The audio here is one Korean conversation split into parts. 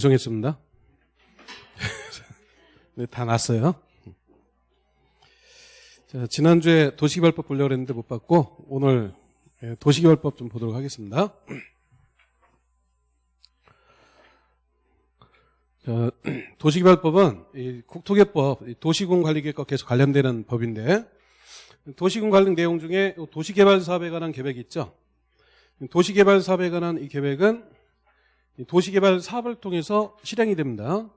죄송했습니다. 네, 다 났어요. 자, 지난주에 도시개발법 보려고 했는데 못 봤고 오늘 예, 도시개발법 좀 보도록 하겠습니다. 자, 도시개발법은 이 국토개법, 이 도시군관리계획과 계속 관련되는 법인데 도시군 관련 내용 중에 도시개발 사업에 관한 계획이 있죠. 도시개발 사업에 관한 이 계획은 이 도시개발 사업을 통해서 실행이 됩니다.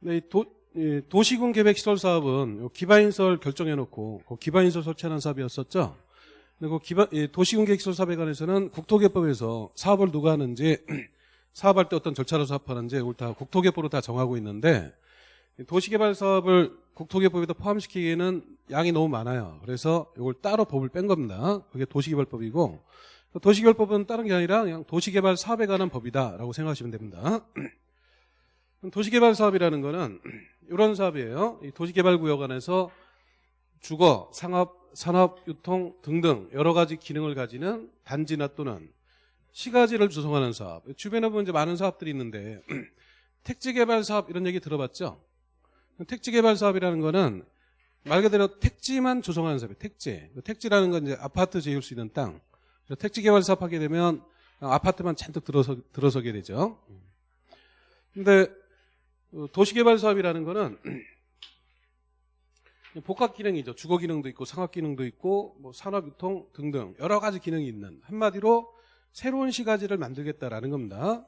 네, 이 도, 이 도시군 계획 시설 사업은 요 기반인설 결정해놓고 그 기반인설 설치하는 사업이었었죠. 그리고 기반, 이 도시군 계획 시설 사업에 관해서는 국토개법에서 사업을 누가 하는지 사업할 때 어떤 절차로 사업하는지 이걸 다 국토개법으로 다 정하고 있는데 이 도시개발 사업을 국토개법에도 포함시키기에는 양이 너무 많아요. 그래서 이걸 따로 법을 뺀 겁니다. 그게 도시개발법이고 도시개발법은 다른 게 아니라 그냥 도시개발 사업에 관한 법이다라고 생각하시면 됩니다. 도시개발 사업이라는 거는 이런 사업이에요. 이 도시개발 구역 안에서 주거, 상업, 산업, 유통 등등 여러 가지 기능을 가지는 단지나 또는 시가지를 조성하는 사업. 주변에 보면 이제 많은 사업들이 있는데 택지개발 사업 이런 얘기 들어봤죠? 택지개발 사업이라는 거는 말 그대로 택지만 조성하는 사업이에요. 택지. 택지라는 건 이제 아파트 지을 수 있는 땅. 택지 개발 사업 하게 되면 아파트만 잔뜩 들어서, 들어서게 되죠. 근데 도시 개발 사업이라는 거는 복합 기능이죠. 주거 기능도 있고 상업 기능도 있고 뭐 산업 유통 등등 여러 가지 기능이 있는 한마디로 새로운 시가지를 만들겠다라는 겁니다.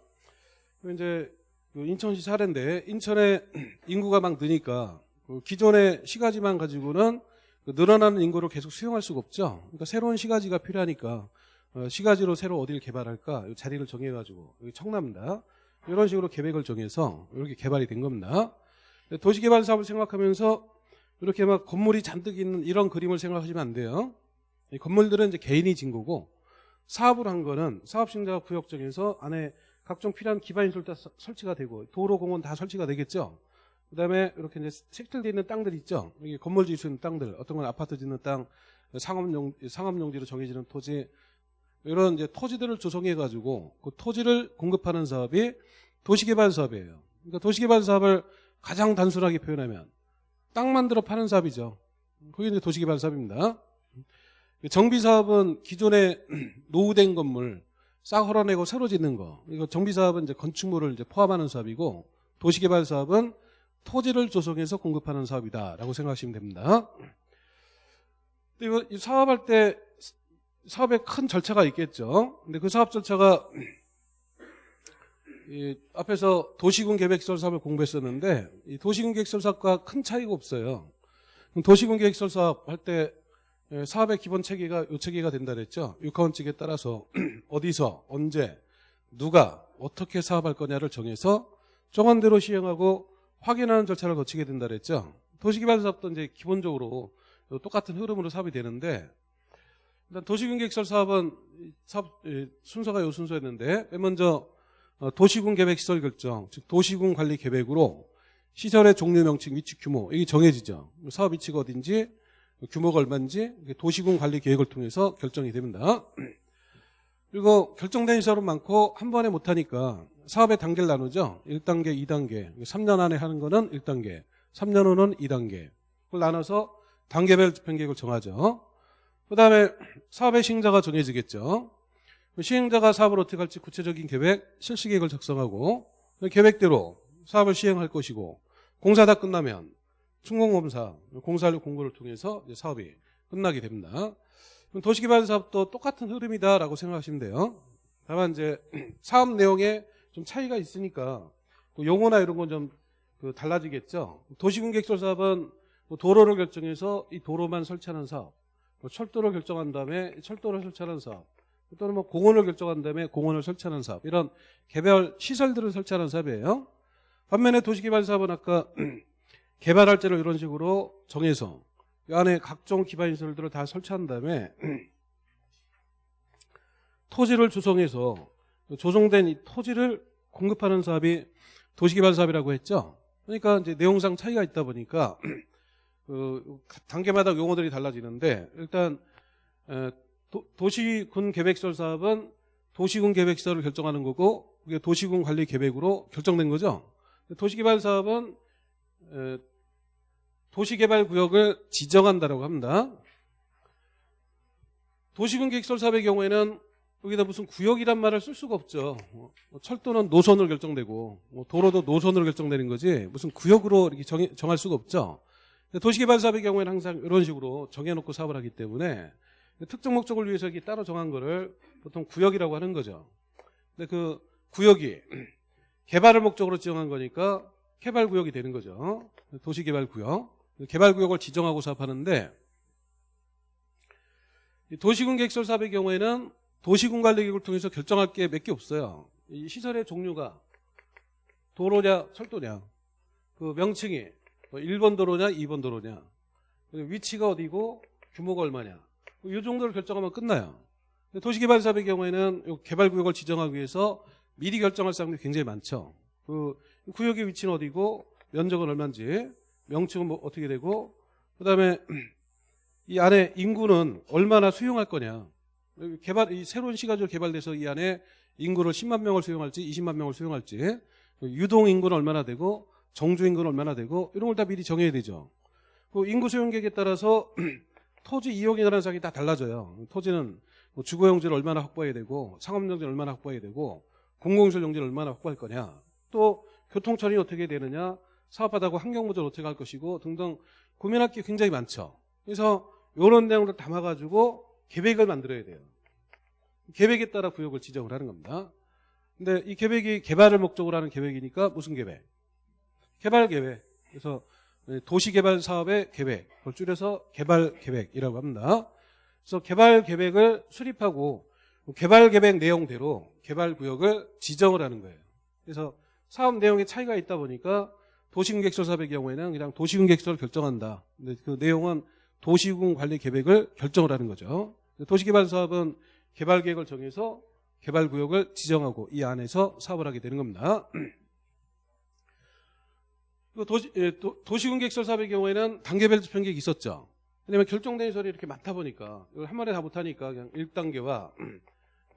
이제 인천시 사례인데 인천에 인구가 막 느니까 기존의 시가지만 가지고는 늘어나는 인구를 계속 수용할 수가 없죠. 그러니까 새로운 시가지가 필요하니까 어, 시가지로 새로 어디를 개발할까 자리를 정해가지고 여기 청남입니다. 이런 식으로 계획을 정해서 이렇게 개발이 된 겁니다. 도시개발 사업을 생각하면서 이렇게 막 건물이 잔뜩 있는 이런 그림을 생각하시면 안 돼요. 이 건물들은 이제 개인이 진 거고 사업을 한 거는 사업신자 구역 정해서 안에 각종 필요한 기반시설 다 설치가 되고 도로 공원 다 설치가 되겠죠. 그 다음에 이렇게 이제 색칠되어 있는 땅들 있죠. 여기 건물 지을 수 있는 땅들, 어떤 건 아파트 짓는 땅, 상업용 상업용지로 정해지는 토지, 이런 이제 토지들을 조성해 가지고 그 토지를 공급하는 사업이 도시개발 사업이에요. 그러니까 도시개발 사업을 가장 단순하게 표현하면 땅 만들어 파는 사업이죠. 그게 이제 도시개발 사업입니다. 정비 사업은 기존에 노후된 건물 싹 헐어내고 새로 짓는 거. 이거 정비 사업은 이제 건축물을 이제 포함하는 사업이고 도시개발 사업은 토지를 조성해서 공급하는 사업이다라고 생각하시면 됩니다. 이거 사업할 때 사업에 큰 절차가 있겠죠. 근데 그 사업 절차가 이 앞에서 도시군 계획설 사업을 공부했었는데 이 도시군 계획설 사업과 큰 차이가 없어요. 도시군 계획설 사업 할 때 사업의 기본 체계가 요 체계가 된다 그랬죠. 육하원칙에 따라서 어디서 언제 누가 어떻게 사업할 거냐를 정해서 정한대로 시행하고 확인하는 절차를 거치게 된다 그랬죠. 도시개발 사업도 이제 기본적으로 똑같은 흐름으로 사업이 되는데 일단 도시군 계획설 사업은 사업 순서가 요 순서였는데 맨 먼저 어, 도시군 계획 시설 결정, 즉 도시군 관리 계획으로 시설의 종류 명칭, 위치, 규모 이게 정해지죠. 사업 위치가 어딘지, 규모가 얼마인지 도시군 관리 계획을 통해서 결정이 됩니다. 그리고 결정된 시설은 많고 한 번에 못하니까 사업의 단계를 나누죠. 1단계, 2단계. 3년 안에 하는 거는 1단계, 3년 후는 2단계. 그걸 나눠서 단계별 집행 계획을 정하죠. 그 다음에 사업의 시행자가 정해지겠죠. 시행자가 사업을 어떻게 할지 구체적인 계획, 실시 계획을 작성하고 계획대로 사업을 시행할 것이고 공사 다 끝나면 준공검사, 공사료 공고를 통해서 사업이 끝나게 됩니다. 도시개발 사업도 똑같은 흐름이다라고 생각하시면 돼요. 다만 이제 사업 내용에 좀 차이가 있으니까 그 용어나 이런 건좀그 달라지겠죠. 도시군객설 사업은 뭐 도로를 결정해서 이 도로만 설치하는 사업, 뭐 철도를 결정한 다음에 철도를 설치하는 사업, 또는 뭐 공원을 결정한 다음에 공원을 설치하는 사업, 이런 개별 시설들을 설치하는 사업이에요. 반면에 도시개발 사업은 아까 개발할 때를 이런 식으로 정해서 이 안에 각종 기반시설들을 다 설치한 다음에 토지를 조성해서 조성된 이 토지를 공급하는 사업이 도시개발 사업이라고 했죠. 그러니까 이제 내용상 차이가 있다 보니까 그 단계마다 용어들이 달라지는데 일단 도, 시군 계획설 사업은 도시군 계획설을 결정하는 거고 그게 도시군 관리 계획으로 결정된 거죠. 도시개발 사업은 에, 도시개발구역을 지정한다라고 합니다. 도시군 계획설 사업의 경우에는 여기다 무슨 구역이란 말을 쓸 수가 없죠. 뭐 철도는 노선으로 결정되고 뭐 도로도 노선으로 결정되는 거지 무슨 구역으로 이렇게 정해, 정할 수가 없죠. 도시개발 사업의 경우에는 항상 이런 식으로 정해놓고 사업을 하기 때문에 특정 목적을 위해서 이렇게 따로 정한 거를 보통 구역이라고 하는 거죠. 근데 그 구역이 개발을 목적으로 지정한 거니까 개발구역이 되는 거죠. 도시개발구역. 개발구역을 지정하고 사업하는데 이 도시군 계획설 사업의 경우에는 도시군 관리 계획을 통해서 결정할 게 몇 개 없어요. 이 시설의 종류가 도로냐 철도냐 그 명칭이 뭐 1번 도로냐 2번 도로냐 위치가 어디고 규모가 얼마냐 이 정도를 결정하면 끝나요. 도시개발 사업의 경우에는 이 개발구역을 지정하기 위해서 미리 결정할 사람들이 굉장히 많죠. 그 구역의 위치는 어디고 면적은 얼마인지 명칭은 뭐 어떻게 되고 그다음에 이 안에 인구는 얼마나 수용할 거냐. 개발 이 새로운 시가지로 개발돼서 이 안에 인구를 10만 명을 수용할지 20만 명을 수용할지 유동 인구는 얼마나 되고 정주 인구는 얼마나 되고 이런 걸 다 미리 정해야 되죠. 그 인구 수용 계획에 따라서 토지 관한 사항이 다 달라져요. 토지는 뭐 주거 용지를 얼마나 확보해야 되고 상업 용지를 얼마나 확보해야 되고 공공시설 용지를 얼마나 확보할 거냐. 또 교통처리 어떻게 되느냐. 사업하다고 환경보전 어떻게 할 것이고 등등 고민할 게 굉장히 많죠. 그래서 이런 내용을 담아가지고 계획을 만들어야 돼요. 계획에 따라 구역을 지정을 하는 겁니다. 근데 이 계획이 개발을 목적으로 하는 계획이니까 무슨 계획? 개발 계획. 그래서 도시개발 사업의 계획, 그걸 줄여서 개발 계획이라고 합니다. 그래서 개발 계획을 수립하고 개발 계획 내용대로 개발 구역을 지정을 하는 거예요. 그래서 사업 내용에 차이가 있다 보니까 도시군객설 사업의 경우에는 그냥 도시군객설을 결정한다. 근데 그 내용은 도시군 관리 계획을 결정을 하는 거죠. 도시개발 사업은 개발 계획을 정해서 개발 구역을 지정하고 이 안에서 사업을 하게 되는 겁니다. 도시, 예, 도시군 계획 설 사업의 경우에는 단계별 집행 계획이 있었죠. 왜냐면 결정된 시설이 이렇게 많다 보니까 이걸 한 번에 다 못하니까 그냥 1단계와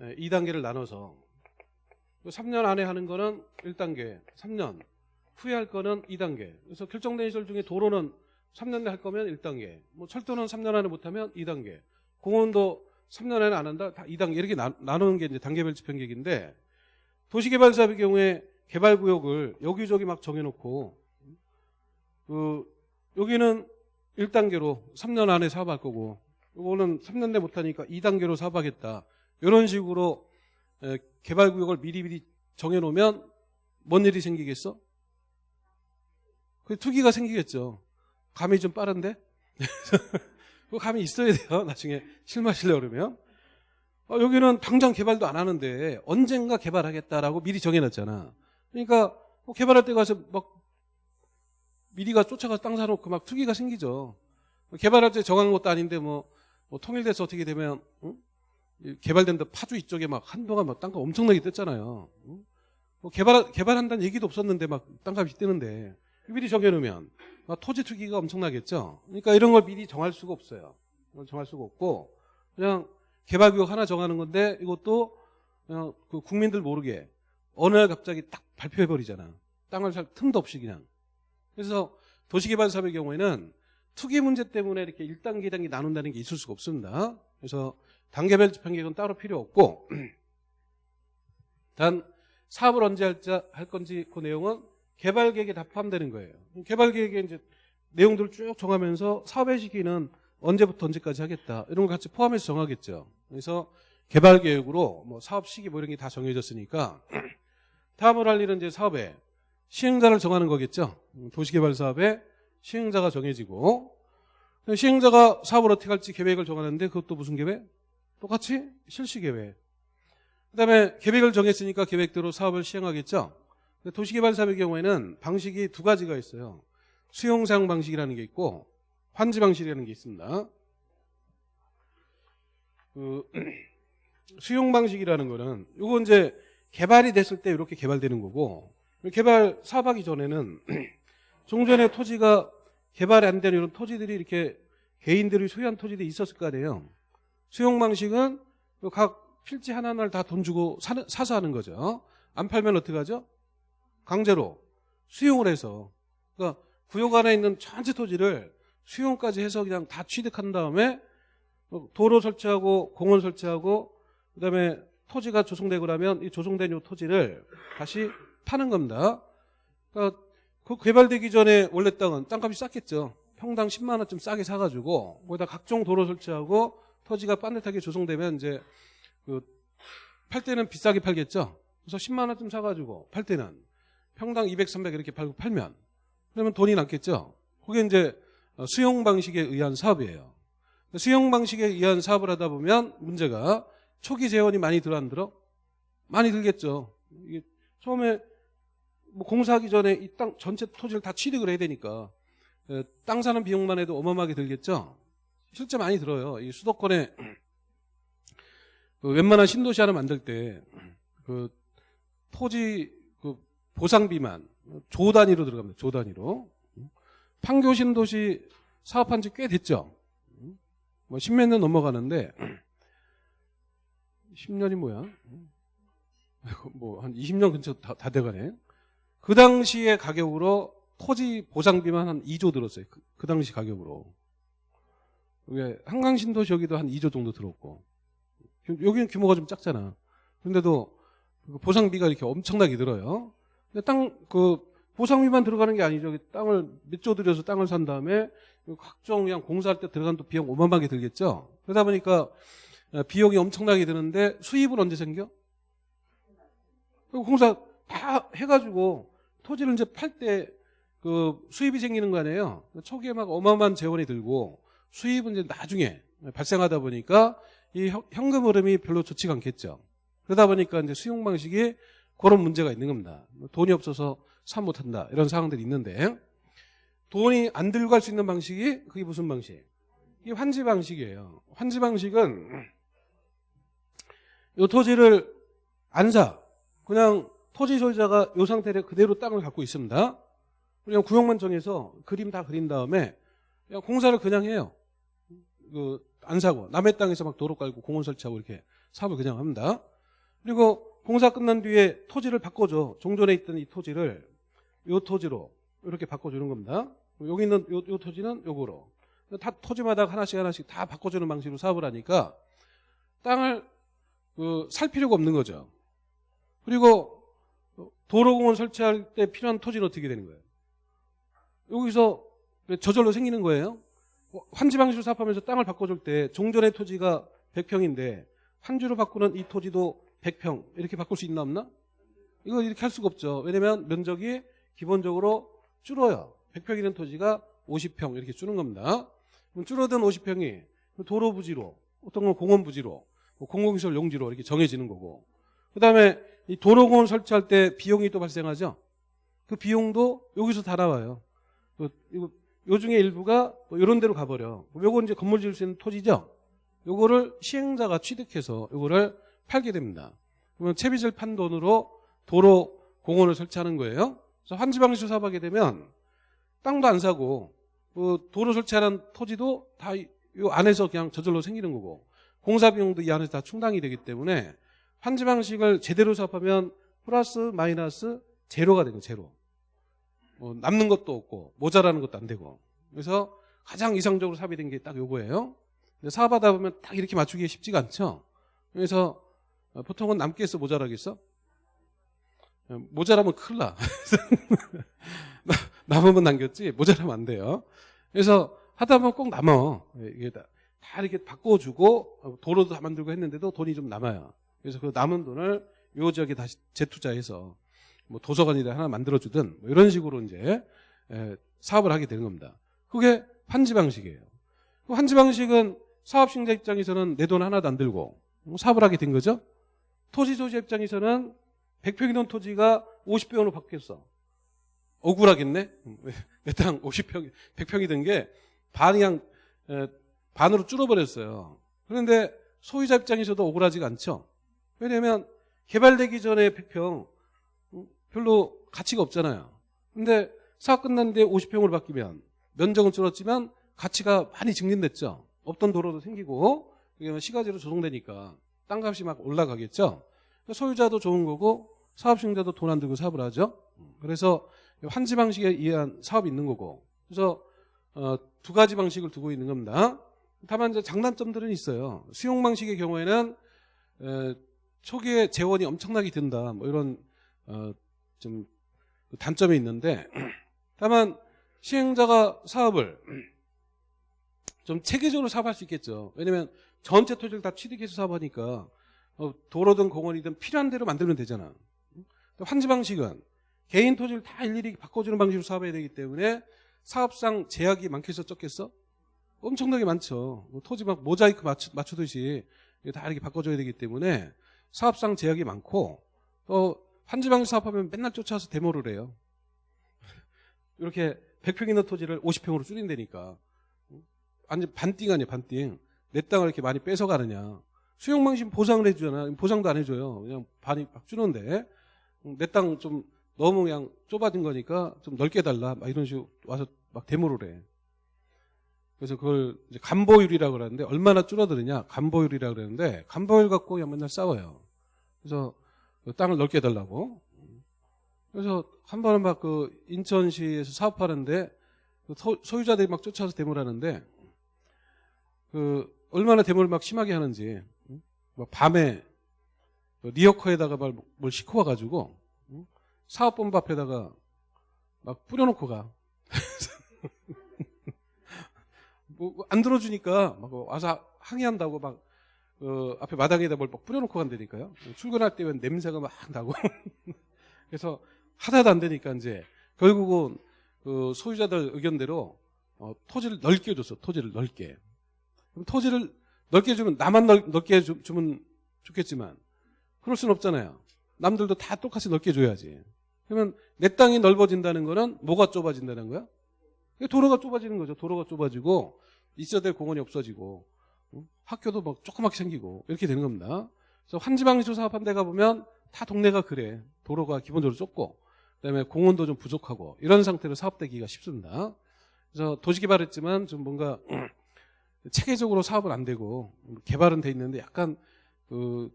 2단계를 나눠서 3년 안에 하는 거는 1단계, 3년 후에 할 거는 2단계. 그래서 결정된 시설 중에 도로는 3년 내에 할 거면 1단계, 뭐 철도는 3년 안에 못하면 2단계, 공원도 3년 안에 안 한다, 다 2단계 이렇게 나, 나누는 게 이제 단계별 집행 계획인데 도시개발 사업의 경우에 개발구역을 여기저기 막 정해놓고 그 여기는 1단계로 3년 안에 사업할 거고 이거는 3년 내 못하니까 2단계로 사업하겠다. 이런 식으로 개발구역을 미리미리 정해놓으면 뭔 일이 생기겠어? 그 투기가 생기겠죠. 감이 좀 빠른데? 그 감이 있어야 돼요. 나중에 실 마시려고 그러면. 어, 여기는 당장 개발도 안 하는데 언젠가 개발하겠다라고 미리 정해놨잖아. 그러니까 뭐 개발할 때 가서 막 미리가 쫓아가서 땅 사놓고 막 투기가 생기죠. 개발할 때 정한 것도 아닌데 뭐, 뭐 통일돼서 어떻게 되면 응? 개발된다 파주 이쪽에 막 한동안 막 땅값 엄청나게 떴잖아요. 응? 뭐 개발 개발한다는 얘기도 없었는데 막 땅값이 뜨는데 미리 정해놓으면 토지 투기가 엄청나겠죠. 그러니까 이런 걸 미리 정할 수가 없어요. 정할 수가 없고 그냥 개발구역 하나 정하는 건데 이것도 그냥 그 국민들 모르게 어느 날 갑자기 딱 발표해 버리잖아. 땅을 살 틈도 없이 그냥. 그래서 도시개발 사업의 경우에는 투기 문제 때문에 이렇게 1단계, 2단계 나눈다는 게 있을 수가 없습니다. 그래서 단계별 집행계획은 따로 필요 없고 단 사업을 언제 할지, 할 건지 그 내용은 개발 계획에 다 포함되는 거예요. 개발 계획에 이제 내용들을 쭉 정하면서 사업의 시기는 언제부터 언제까지 하겠다 이런 걸 같이 포함해서 정하겠죠. 그래서 개발 계획으로 뭐 사업 시기 뭐 이런 게 다 정해졌으니까 다음으로 할 일은 이제 사업에 시행자를 정하는 거겠죠. 도시개발 사업에 시행자가 정해지고 시행자가 사업을 어떻게 할지 계획을 정하는데 그것도 무슨 계획? 똑같이 실시 계획. 그다음에 계획을 정했으니까 계획대로 사업을 시행하겠죠. 도시개발 사업의 경우에는 방식이 두 가지가 있어요. 수용상 방식이라는 게 있고 환지 방식이라는 게 있습니다. 그 수용 방식이라는 거는 이거 이제 개발이 됐을 때 이렇게 개발되는 거고 개발 사업하기 전에는 종전에 토지가 개발이 안 되는 이런 토지들이 이렇게 개인들이 소유한 토지들이 있었을 거 아니에요. 수용 방식은 각 필지 하나하나를 다 돈 주고 사, 사서 하는 거죠. 안 팔면 어떻게 하죠? 강제로 수용을 해서 그러니까 구역 안에 있는 전체 토지를 수용까지 해서 그냥 다 취득한 다음에 도로 설치하고 공원 설치하고 그다음에 토지가 조성되고 나면 이 조성된 이 토지를 다시 파는 겁니다. 그러니까 그 개발되기 전에 원래 땅은 땅값이 쌌겠죠. 평당 10만 원쯤 싸게 사가지고 거기다 각종 도로 설치하고 토지가 빠듯하게 조성되면 이제 그 팔 때는 비싸게 팔겠죠. 그래서 10만 원쯤 사가지고 팔 때는 평당 200, 300 이렇게 팔고 팔면 그러면 돈이 남겠죠. 그게 이제 수용 방식에 의한 사업이에요. 수용 방식에 의한 사업을 하다 보면 문제가 초기 재원이 많이 들어 안 들어? 많이 들겠죠. 이게 처음에 뭐 공사하기 전에 이 땅 전체 토지를 다 취득을 해야 되니까 에, 땅 사는 비용만 해도 어마어마하게 들겠죠. 실제 많이 들어요. 이 수도권에 그 웬만한 신도시 하나 만들 때 그 토지 그 보상비만 조 단위로 들어갑니다. 조 단위로 판교 신도시 사업한 지 꽤 됐죠. 뭐 십몇 년 넘어가는데 10년이 뭐야? 뭐 한 20년 근처 다, 다 돼가네. 그 당시의 가격으로 토지 보상비만 한 2조 들었어요. 그, 그 당시 가격으로. 이게 한강 신도시 여기도 한 2조 정도 들었고. 여기는 규모가 좀 작잖아. 그런데도 그 보상비가 이렇게 엄청나게 들어요. 땅, 그, 보상비만 들어가는 게 아니죠. 땅을 몇조 들여서 땅을 산 다음에 각종 그냥 공사할 때 들어간 또 비용 어마어마하게 들겠죠. 그러다 보니까 비용이 엄청나게 드는데 수입은 언제 생겨? 공사 다 해가지고 토지를 이제 팔 때 그 수입이 생기는 거 아니에요. 초기에 막 어마어마한 재원이 들고 수입은 이제 나중에 발생하다 보니까 이 현금 흐름이 별로 좋지가 않겠죠. 그러다 보니까 이제 수용 방식이 그런 문제가 있는 겁니다. 돈이 없어서 사 못한다 이런 상황들이 있는데 돈이 안 들고 갈 수 있는 방식이 그게 무슨 방식? 이게 환지 방식이에요. 환지 방식은 이 토지를 안 사. 그냥 토지 소유자가 이 상태로 그대로 땅을 갖고 있습니다. 그냥 구역만 정해서 그림 다 그린 다음에 그냥 공사를 그냥 해요. 그 안 사고 남의 땅에서 막 도로 깔고 공원 설치하고 이렇게 사업을 그냥 합니다. 그리고 공사 끝난 뒤에 토지를 바꿔줘. 종전에 있던 이 토지를 이 토지로 이렇게 바꿔주는 겁니다. 여기 있는 요, 요 토지는 요거로. 다 토지마다 하나씩 하나씩 다 바꿔주는 방식으로 사업을 하니까 땅을 그 살 필요가 없는 거죠. 그리고 도로공원 설치할 때 필요한 토지는 어떻게 되는 거예요? 여기서 저절로 생기는 거예요. 환지 방식으로 사업하면서 땅을 바꿔줄 때 종전의 토지가 100평인데 환주로 바꾸는 이 토지도 100평 이렇게 바꿀 수 있나 없나? 이거 이렇게 할 수가 없죠. 왜냐면 면적이 기본적으로 줄어요. 100평이는 토지가 50평 이렇게 줄는 겁니다. 그럼 줄어든 50평이 도로 부지로 어떤 건 공원 부지로 뭐 공공시설 용지로 이렇게 정해지는 거고 그 다음에 이 도로공원 설치할 때 비용이 또 발생하죠. 그 비용도 여기서 다 나와요. 이거 요 중에 일부가 뭐 이런 데로 가버려. 요거 이제 건물 지을 수 있는 토지죠. 요거를 시행자가 취득해서 요거를 팔게 됩니다. 그러면 채비질 판 돈으로 도로 공원을 설치하는 거예요. 그래서 환지 방식으로 사업하게 되면 땅도 안 사고 그 도로 설치하는 토지도 다 이 안에서 그냥 저절로 생기는 거고 공사 비용도 이 안에서 다 충당이 되기 때문에 환지 방식을 제대로 사업하면 플러스 마이너스 제로가 되는 제로. 뭐 남는 것도 없고 모자라는 것도 안 되고 그래서 가장 이상적으로 사업이 된게 딱 요거예요. 사업하다 보면 딱 이렇게 맞추기 쉽지가 않죠. 그래서 보통은 남겠어 모자라겠어? 모자라면 큰일 나. 남으면 남겼지 모자라면 안 돼요. 그래서 하다 보면 꼭 남아. 이게 다, 다 이렇게 바꿔주고 도로도 다 만들고 했는데도 돈이 좀 남아요. 그래서 그 남은 돈을 요 지역에 다시 재투자해서 뭐 도서관이라 하나 만들어주든 뭐 이런 식으로 이제 사업을 하게 되는 겁니다. 그게 환지 방식이에요. 그 환지 방식은 사업신자 입장에서는 내 돈 하나도 안 들고 사업을 하게 된 거죠. 토지 소지 입장에서는 100평이던 토지가 50평으로 바뀌었어. 억울하겠네? 내 땅 50평, 100평이 된게 반이 그냥 반으로 줄어버렸어요. 그런데 소유자 입장에서도 억울하지가 않죠. 왜냐하면 개발되기 전에 100평 별로 가치가 없잖아요. 근데 사업 뒤에 50평으로 바뀌면 면적은 줄었지만 가치가 많이 증진됐죠. 없던 도로도 생기고 시가지로 조성되니까 땅값이 막 올라가겠죠. 소유자도 좋은 거고 사업 시행자도 돈 안 들고 사업을 하죠. 그래서 환지 방식에 의한 사업이 있는 거고. 그래서 어, 두 가지 방식을 두고 있는 겁니다. 다만 이제 장단점들은 있어요. 수용 방식의 경우에는 에, 초기에 재원이 엄청나게 든다. 뭐 이런 어, 좀 단점이 있는데 다만 시행자가 사업을 좀 체계적으로 사업할 수 있겠죠. 왜냐면 전체 토지를 다 취득해서 사업하니까 어, 도로든 공원이든 필요한 대로 만들면 되잖아. 환지 방식은 개인 토지를 다 일일이 바꿔주는 방식으로 사업해야 되기 때문에 사업상 제약이 많겠어 적겠어? 엄청나게 많죠. 뭐 토지 막 모자이크 맞추, 맞추듯이 다 이렇게 바꿔줘야 되기 때문에 사업상 제약이 많고 또 환지 방식 사업하면 맨날 쫓아와서 데모를 해요. 이렇게 100평 있는 토지를 50평으로 줄인다니까. 완전 반띵 아니야 반띵. 내 땅을 이렇게 많이 뺏어가느냐. 수용 방식 보상을 해주잖아. 보상도 안 해줘요. 그냥 반이 막 주는데 내 땅 좀 너무 그냥 좁아진 거니까 좀 넓게 달라. 막 이런 식으로 와서 막 데모를 해. 그래서 그걸 이제 간보율이라고 그러는데 얼마나 줄어드느냐. 간보율이라고 그러는데 간보율 갖고 그냥 맨날 싸워요. 그래서 그 땅을 넓게 달라고. 그래서 한 번은 막 그 인천시에서 사업하는데 그 소, 소유자들이 막 쫓아서 데모를 하는데 그 얼마나 데모를 막 심하게 하는지 막 밤에 그 리어커에다가 뭘, 뭘 싣고 와가지고 사업본부 앞에다가 막 뿌려놓고 가. 뭐 안 들어주니까 막 와서 항의한다고 막 어, 앞에 마당에다 뭘 막 뿌려놓고 간다니까요. 출근할 때면 냄새가 막 나고. 그래서 하나도 안 되니까 이제 결국은 그 소유자들 의견대로 어, 토지를 넓게 줬어. 토지를 넓게. 그럼 토지를 넓게 주면 나만 넓, 넓게 주, 주면 좋겠지만 그럴 수는 없잖아요. 남들도 다 똑같이 넓게 줘야지. 그러면 내 땅이 넓어진다는 거는 뭐가 좁아진다는 거야? 도로가 좁아지는 거죠. 도로가 좁아지고 있어야 될 공원이 없어지고 학교도 막 조그맣게 생기고 이렇게 되는 겁니다. 그래서 환지방지소 사업한 데 가보면 다 동네가 그래. 도로가 기본적으로 좁고 그다음에 공원도 좀 부족하고 이런 상태로 사업되기가 쉽습니다. 그래서 도시개발했지만 좀 뭔가 체계적으로 사업은 안 되고 개발은 돼 있는데 약간 그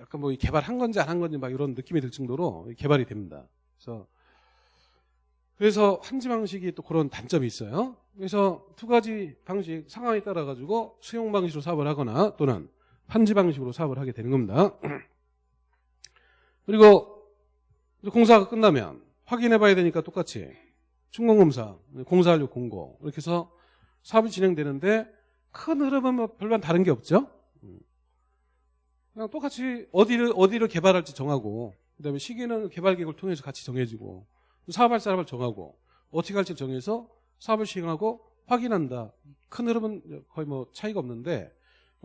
약간 뭐 개발한 건지 안 한 건지 막 이런 느낌이 들 정도로 개발이 됩니다. 그래서 그래서 한지 방식이 또 그런 단점이 있어요. 그래서 두 가지 방식 상황에 따라 가지고 수용 방식으로 사업을 하거나 또는 한지 방식으로 사업을 하게 되는 겁니다. 그리고 공사가 끝나면 확인해 봐야 되니까 똑같이 준공검사, 공사완료 공고 이렇게 해서 사업이 진행되는데 큰 흐름은 뭐 별반 다른 게 없죠. 그냥 똑같이 어디를 어디를 개발할지 정하고 그다음에 시기는 개발 계획을 통해서 같이 정해지고 사업할 사람을 정하고 어떻게 할지 정해서 사업을 시행하고 확인한다. 큰 흐름은 거의 뭐 차이가 없는데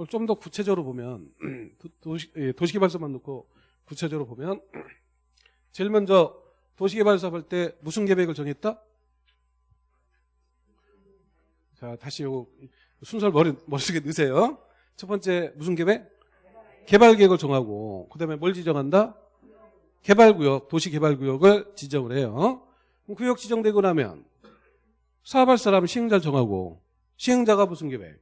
좀 더 구체적으로 보면 도시, 예, 도시개발서만 놓고 구체적으로 보면 제일 먼저 도시개발 사업 할 때 무슨 계획을 정했다? 자 다시 요 순서를 머리, 머릿속에 넣으세요. 첫 번째 무슨 계획? 개발 계획을 정하고 그 다음에 뭘 지정한다? 개발구역, 도시개발구역을 지정을 해요. 구역 지정되고 나면 사업할 사람 시행자를 정하고 시행자가 무슨 계획?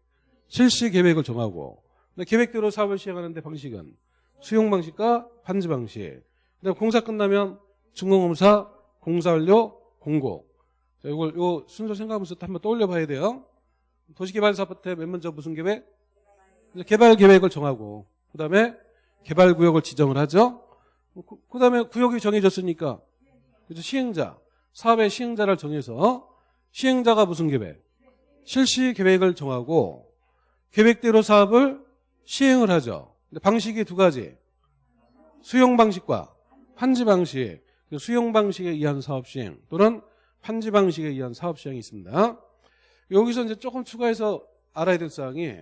실시 계획을 정하고 계획대로 사업을 시행하는데 방식은 수용 방식과 반지 방식. 그다음 공사 끝나면 준공검사, 공사 완료, 공고. 자, 이걸 요 순서 생각하면서 한번 떠올려 봐야 돼요. 도시개발 사업 때맨 먼저 무슨 계획? 개발 계획을 정하고 그 다음에 개발 구역을 지정을 하죠. 그, 그다음에 구역이 정해졌으니까 그죠 시행자 사업의 시행자를 정해서 시행자가 무슨 계획? 실시 계획을 정하고 계획대로 사업을 시행을 하죠. 방식이 두 가지. 수용 방식과 환지 방식. 그 수용 방식에 의한 사업 시행 또는 환지 방식에 의한 사업 시행이 있습니다. 여기서 이제 조금 추가해서 알아야 될 사항이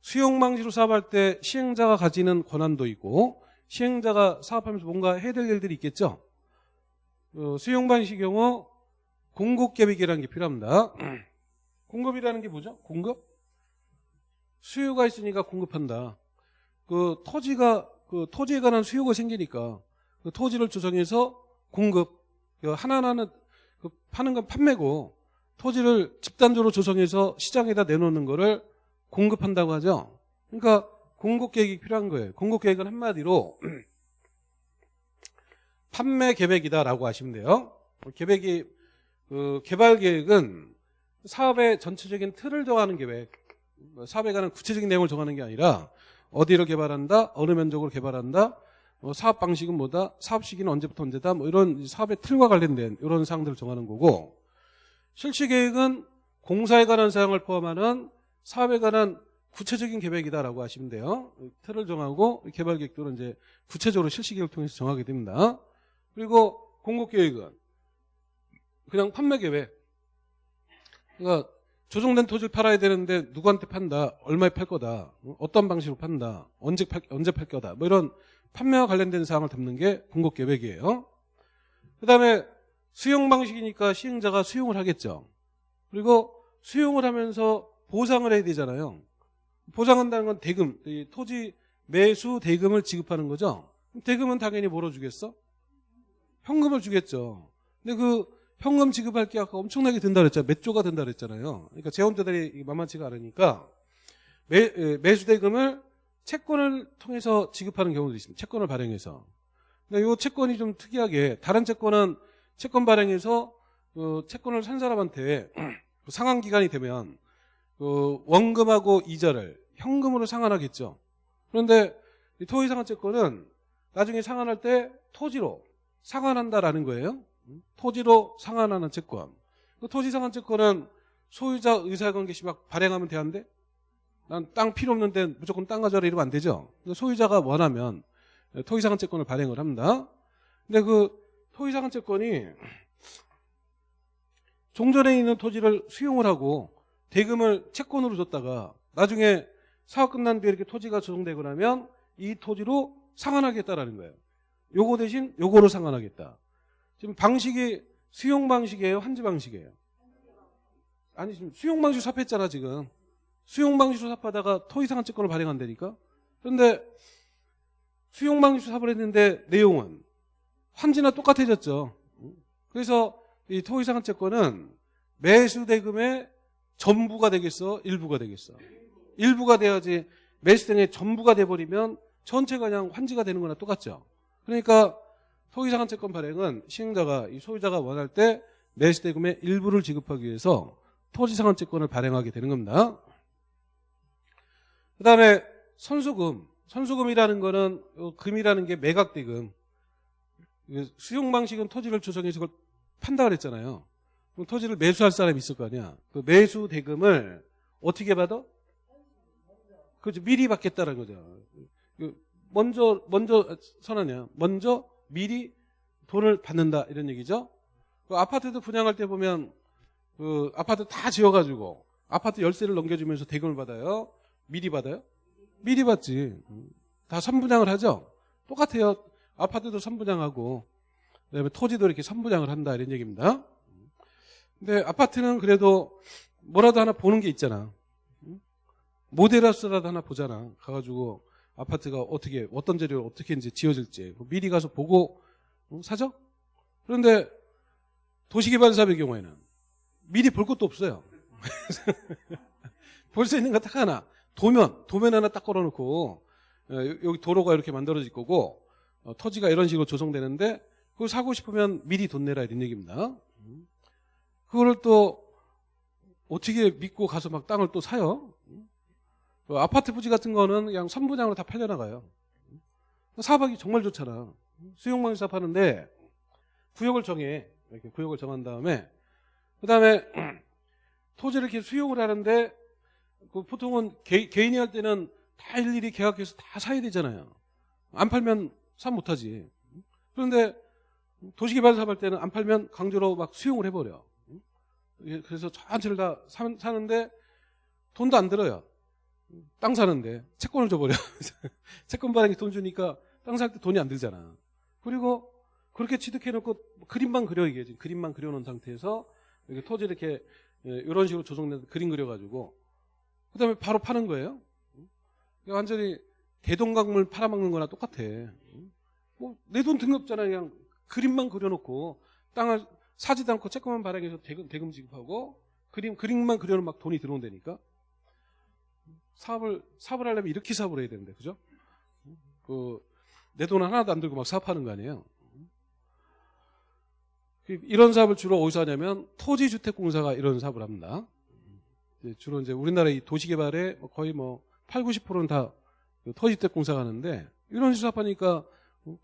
수용 방식으로 사업할 때 시행자가 가지는 권한도 있고 시행자가 사업하면서 뭔가 해야 될 일들이 있겠죠. 어, 수용 방식의 경우 공급 계획이라는 게 필요합니다. 공급이라는 게 뭐죠? 공급? 수요가 있으니까 공급한다. 그 토지가 그 토지에 관한 수요가 생기니까 그 토지를 조성해서 공급 그 하나하나는 그 파는 건 판매고 토지를 집단적으로 조성해서 시장에다 내놓는 거를 공급한다고 하죠. 그러니까 공급 계획이 필요한 거예요. 공급 계획은 한마디로 판매 계획이다라고 하시면 돼요. 계획이 그 개발 계획은 사업의 전체적인 틀을 정하는 계획, 사업에 관한 구체적인 내용을 정하는 게 아니라 어디를 개발한다, 어느 면적으로 개발한다, 뭐 사업 방식은 뭐다, 사업 시기는 언제부터 언제다, 뭐 이런 사업의 틀과 관련된 이런 사항들을 정하는 거고 실시 계획은 공사에 관한 사항을 포함하는 사업에 관한 구체적인 계획이다라고 하시면 돼요. 틀을 정하고 개발 계획도는 이제 구체적으로 실시 계획을 통해서 정하게 됩니다. 그리고 공급 계획은 그냥 판매 계획. 그러니까 조정된 토지를 팔아야 되는데 누구한테 판다, 얼마에 팔 거다, 어떤 방식으로 판다, 언제 팔, 언제 팔 거다, 뭐 이런 판매와 관련된 사항을 담는 게 공급 계획이에요. 그 다음에 수용 방식이니까 시행자가 수용을 하겠죠. 그리고 수용을 하면서 보상을 해야 되잖아요. 보상한다는 건 대금, 이 토지 매수 대금을 지급하는 거죠. 대금은 당연히 뭐로 주겠어? 현금을 주겠죠. 근데 그 현금 지급할 게 아까 엄청나게 든다 그랬잖아요. 몇 조가 든다 그랬잖아요. 그러니까 재원자들이 만만치가 않으니까 매, 매수 대금을 채권을 통해서 지급하는 경우도 있습니다. 채권을 발행해서. 근데 이 채권이 좀 특이하게 다른 채권은 채권 발행해서 그 채권을 산 사람한테 그 상환 기간이 되면 그 원금하고 이자를 현금으로 상환하겠죠. 그런데 이 토지 상환 채권은 나중에 상환할 때 토지로 상환한다라는 거예요. 토지로 상환하는 채권. 그 토지 상환 채권은 소유자 의사관계 시 막 발행하면 되는데 난 땅 필요 없는데 무조건 땅 가져라 이러면 안 되죠. 소유자가 원하면 토지 상환 채권을 발행을 합니다. 근데 그 토지상환채권이 종전에 있는 토지를 수용을 하고 대금을 채권으로 줬다가 나중에 사업 끝난 뒤에 이렇게 토지가 조정되고 나면 이 토지로 상환하겠다라는 거예요. 요거 대신 요거로 상환하겠다. 지금 방식이 수용 방식이에요? 환지 방식이에요? 아니 지금 수용 방식 삽했잖아 지금. 수용 방식으로 삽하다가 토지상환 채권을 발행한다니까. 그런데 수용 방식으로 삽을 했는데 내용은 환지나 똑같아졌죠. 그래서 이 토지상환채권은 매수 대금의 전부가 되겠어? 일부가 되겠어? 일부가 돼야지 매수 등의 전부가 돼버리면 전체가 그냥 환지가 되는 거나 똑같죠. 그러니까 토지상환채권 발행은 시행자가 이 소유자가 원할 때 매수 대금의 일부를 지급하기 위해서 토지상환채권을 발행하게 되는 겁니다. 그 다음에 선수금. 선수금이라는 거는 어, 금이라는 게 매각대금. 수용 방식은 토지를 조성해서 그걸 판다 그랬잖아요. 그럼 토지를 매수할 사람이 있을 거 아니야. 그 매수 대금을 어떻게 받아? 그죠 미리 받겠다는 거죠. 그 먼저 먼저 선언이야. 먼저 미리 돈을 받는다 이런 얘기죠. 그 아파트도 분양할 때 보면 그 아파트 다 지어가지고 아파트 열쇠를 넘겨주면서 대금을 받아요. 미리 받아요? 미리 받지. 다 선분양을 하죠. 똑같아요. 아파트도 선분양하고 그다음에 토지도 이렇게 선분양을 한다 이런 얘기입니다. 근데 아파트는 그래도 뭐라도 하나 보는 게 있잖아. 모델하우스라도 하나 보잖아. 가가지고 아파트가 어떻게 어떤 재료를 어떻게 이제 지어질지 미리 가서 보고 어, 사죠. 그런데 도시개발 사업의 경우에는 미리 볼 것도 없어요. 볼 수 있는 거 딱 하나 도면 도면 하나 딱 걸어놓고 어, 여기 도로가 이렇게 만들어질 거고 어, 토지가 이런 식으로 조성되는데 그걸 사고 싶으면 미리 돈 내라 이런 얘기입니다. 그거를 또 어떻게 믿고 가서 막 땅을 또 사요? 그 아파트 부지 같은 거는 그냥 선분양으로 다 팔려나가요. 사업하기 정말 좋잖아. 수용망 사업 하는데 구역을 정해. 이렇게 구역을 정한 다음에 그 다음에 토지를 이렇게 수용을 하는데 그 보통은 개, 인이 할 때는 다 일일이 계약해서 다 사야 되잖아요. 안 팔면 사 못하지. 그런데 도시개발 사업 할 때는 안 팔면 강제로 막 수용을 해버려. 그래서 전체를 다 사는데 돈도 안 들어요. 땅 사는데 채권을 줘버려. 채권 발행에 돈 주니까 땅 살 때 돈이 안 들잖아. 그리고 그렇게 취득해놓고 그림만 그려 이게 지금 그림만 그려놓은 상태에서 이렇게 토지 이렇게 이런 식으로 조성된 그림 그려가지고 그다음에 바로 파는 거예요. 완전히 대동강물 팔아먹는 거나 똑같아. 뭐 내 돈 등급잖아 그냥 그림만 그려놓고 땅을 사지도 않고 채권만 발행해서 대금, 대금 지급하고 그림 그림만 그려놓으면 막 돈이 들어온다니까. 사업을 사업을 하려면 이렇게 사업을 해야 되는데 그죠? 그 내 돈 하나도 안 들고 막 사업하는 거 아니에요. 이런 사업을 주로 어디서 하냐면 토지주택공사가 이런 사업을 합니다. 주로 이제 우리나라 이 도시개발의 거의 뭐 8, 90%는 다 그 토지주택공사가 하는데 이런 식으로 사업하니까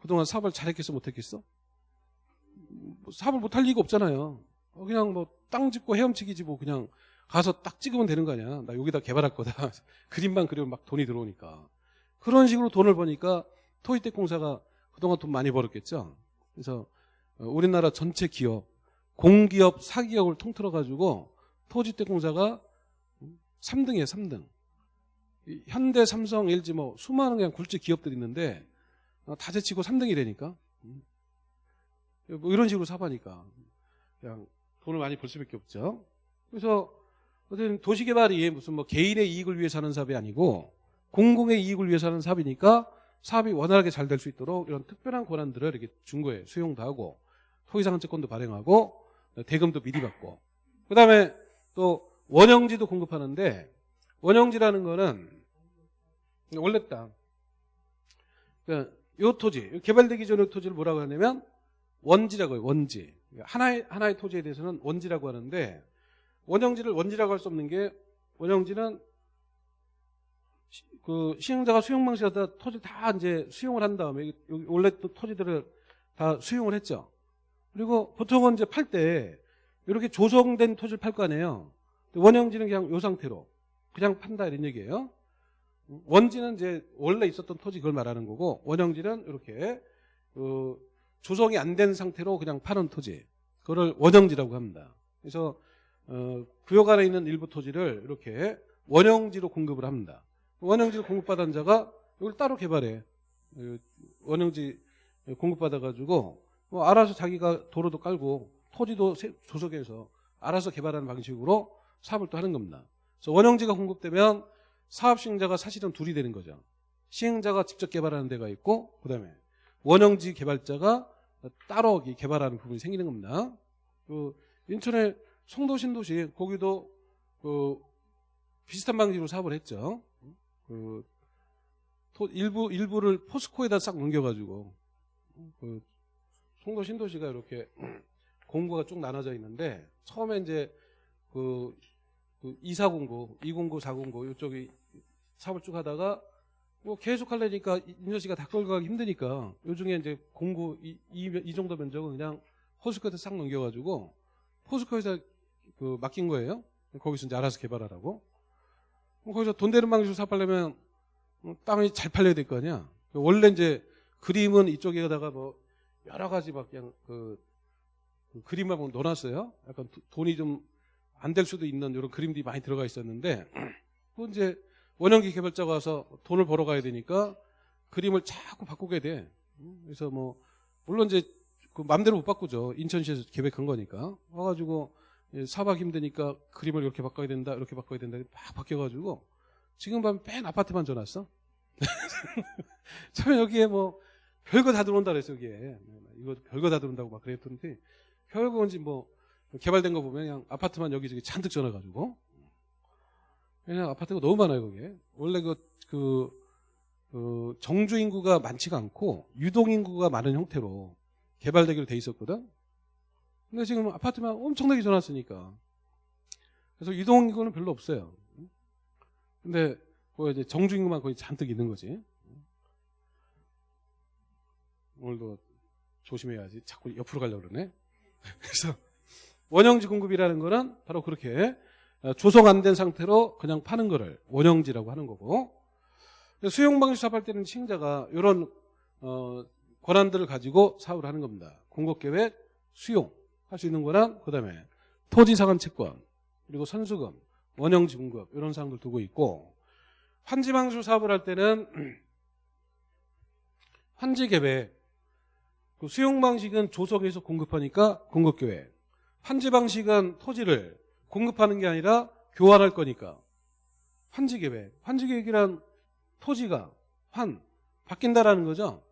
그동안 사업을 잘했겠어 못했겠어? 뭐 사업을 못할 리가 없잖아요. 어, 그냥 뭐땅 짓고 헤엄치기지 뭐 그냥 가서 딱 찍으면 되는 거 아니야. 나 여기다 개발할 거다. 그림만 그리면 막 돈이 들어오니까. 그런 식으로 돈을 버니까 토지주택공사가 그동안 돈 많이 벌었겠죠. 그래서 어, 우리나라 전체 기업, 공기업, 사기업을 통틀어 가지고 토지주택공사가 3등이에요, 3등. 이 현대, 삼성, LG 뭐 수많은 그냥 굴지 기업들이 있는데 어, 다 제치고 3등이 되니까 음. 뭐 이런 식으로 사바니까 그냥 돈을 많이 벌 수밖에 없죠. 그래서 어쨌든 도시개발이 무슨 뭐 개인의 이익을 위해서 하는 사업이 아니고 공공의 이익을 위해서 하는 사업이니까 사업이 원활하게 잘 될 수 있도록 이런 특별한 권한들을 이렇게 준 거예요. 수용도 하고 토지상한채권도 발행하고 대금도 미리 받고 그 다음에 또 원형지도 공급하는데 원형지라는 거는 원래 땅. 그러니까 요 토지, 개발되기 전의 토지를 뭐라고 하냐면 원지라고 해요. 원지. 하나의 하나의 토지에 대해서는 원지라고 하는데 원형지를 원지라고 할 수 없는 게 원형지는 시- 그 시행자가 수용 방식하다 토지 다 이제 수용을 한 다음에 원래 또 토지들을 다 수용을 했죠. 그리고 보통은 이제 팔 때 이렇게 조성된 토지를 팔 거 아니에요. 원형지는 그냥 요 상태로 그냥 판다 이런 얘기예요. 원지는 이제 원래 있었던 토지 그걸 말하는 거고 원형지는 이렇게 그 조성이 안 된 상태로 그냥 파는 토지 그거를 원형지라고 합니다. 그래서 어, 구역 안에 있는 일부 토지를 이렇게 원형지로 공급을 합니다. 원형지를 공급받은 자가 이걸 따로 개발해 어, 원형지 공급받아가지고 뭐 알아서 자기가 도로도 깔고 토지도 세- 조성해서 알아서 개발하는 방식으로 사업을 또 하는 겁니다. 원형지가 공급되면 사업 시행자가 사실은 둘이 되는 거죠. 시행자가 직접 개발하는 데가 있고 그다음에 원형지 개발자가 따로 이 개발하는 부분이 생기는 겁니다. 그 인천의 송도 신도시 거기도 그 비슷한 방식으로 사업을 했죠. 그 토- 일부 일부를 포스코에다 싹 넘겨가지고 그 송도 신도시가 이렇게 공구가 쭉 나눠져 있는데 처음에 이제 그, 그 2409, 209, 409 이쪽이 사업을 쭉 하다가 뭐 계속 하려니까 인천시가 다 끌고 가기 힘드니까 요중에 이제 공구 이, 이, 이 정도 면적은 그냥 포스코에다 싹 넘겨가지고 포스코에서 그 맡긴 거예요. 거기서 이제 알아서 개발하라고. 그럼 거기서 돈 되는 방식으로 사업하려면 음, 땅이 잘 팔려야 될 거 아니야. 원래 이제 그림은 이쪽에다가 뭐 여러 가지 막 그냥 그, 그 그림만 뭐 넣어놨어요. 약간 도- 돈이 좀 안 될 수도 있는 이런 그림들이 많이 들어가 있었는데 그 이제 원형기 개발자가 와서 돈을 벌어 가야 되니까 그림을 자꾸 바꾸게 돼. 음, 그래서 뭐 물론 이제 그 맘대로 못 바꾸죠. 인천시에서 계획한 거니까 와가지고 예, 사박 힘드니까 그림을 이렇게 바꿔야 된다, 이렇게 바꿔야 된다, 막 바뀌어가지고 지금 밤맨 아파트만 줘놨어. 처음에 여기에 뭐 별거 다 들어온다 그랬어 여기에 이거 별거 다 들어온다고 막 그랬던데 결국은 뭐 개발된 거 보면 그냥 아파트만 여기저기 잔뜩 전화가지고. 그냥 아파트가 너무 많아요 거기에. 원래 그, 그, 그 정주 인구가 많지가 않고 유동 인구가 많은 형태로 개발되기로 돼 있었거든. 근데 지금 아파트만 엄청나게 전화왔으니까. 그래서 유동 인구는 별로 없어요. 근데 그 이제 정주 인구만 거의 잔뜩 있는 거지. 오늘도 조심해야지. 자꾸 옆으로 가려고 그러네. 그래서 원형지 공급이라는 거는 바로 그렇게 어, 조성 안 된 상태로 그냥 파는 거를 원형지라고 하는 거고 수용 방식 사업할 때는 시행자가 이런 어, 권한들을 가지고 사업을 하는 겁니다. 공급 계획, 수용 할 수 있는 거랑 그다음에 토지 상한 채권 그리고 선수금, 원형지 공급 이런 사항들 두고 있고 환지 방식 사업을 할 때는 환지 계획 그 수용 방식은 조성해서 공급하니까 공급 계획. 환지 방식은 토지를 공급하는 게 아니라 교환할 거니까 환지 계획. 환지 계획이란 토지가 환 바뀐다라는 거죠.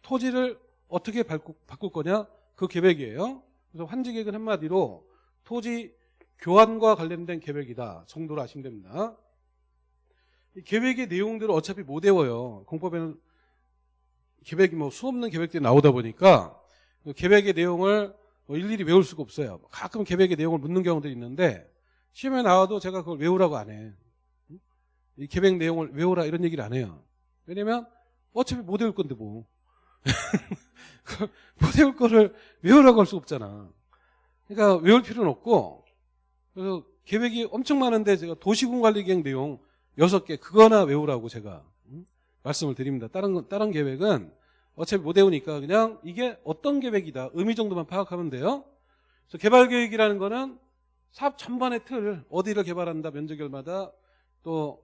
토지를 어떻게 바꾸, 바꿀 거냐 그 계획이에요. 그래서 환지 계획은 한마디로 토지 교환과 관련된 계획이다 정도로 아시면 됩니다. 이 계획의 내용들을 어차피 못 외워요. 공법에는 계획이 뭐 수 없는 계획들이 나오다 보니까 그 계획의 내용을 뭐 일일이 외울 수가 없어요. 가끔 계획의 내용을 묻는 경우들이 있는데 시험에 나와도 제가 그걸 외우라고 안 해. 이 계획 내용을 외우라 이런 얘기를 안 해요. 왜냐면 어차피 못 외울 건데 뭐. 못 외울 거를 외우라고 할 수 없잖아. 그러니까 외울 필요는 없고 그래서 계획이 엄청 많은데 제가 도시군관리계획 내용 6개 그거나 외우라고 제가 음, 말씀을 드립니다. 다른 건- 다른 계획은 어차피 못 외우니까 그냥 이게 어떤 계획이다. 의미 정도만 파악하면 돼요. 그래서 개발 계획이라는 거는 사업 전반의 틀 어디를 개발한다 면적열마다 또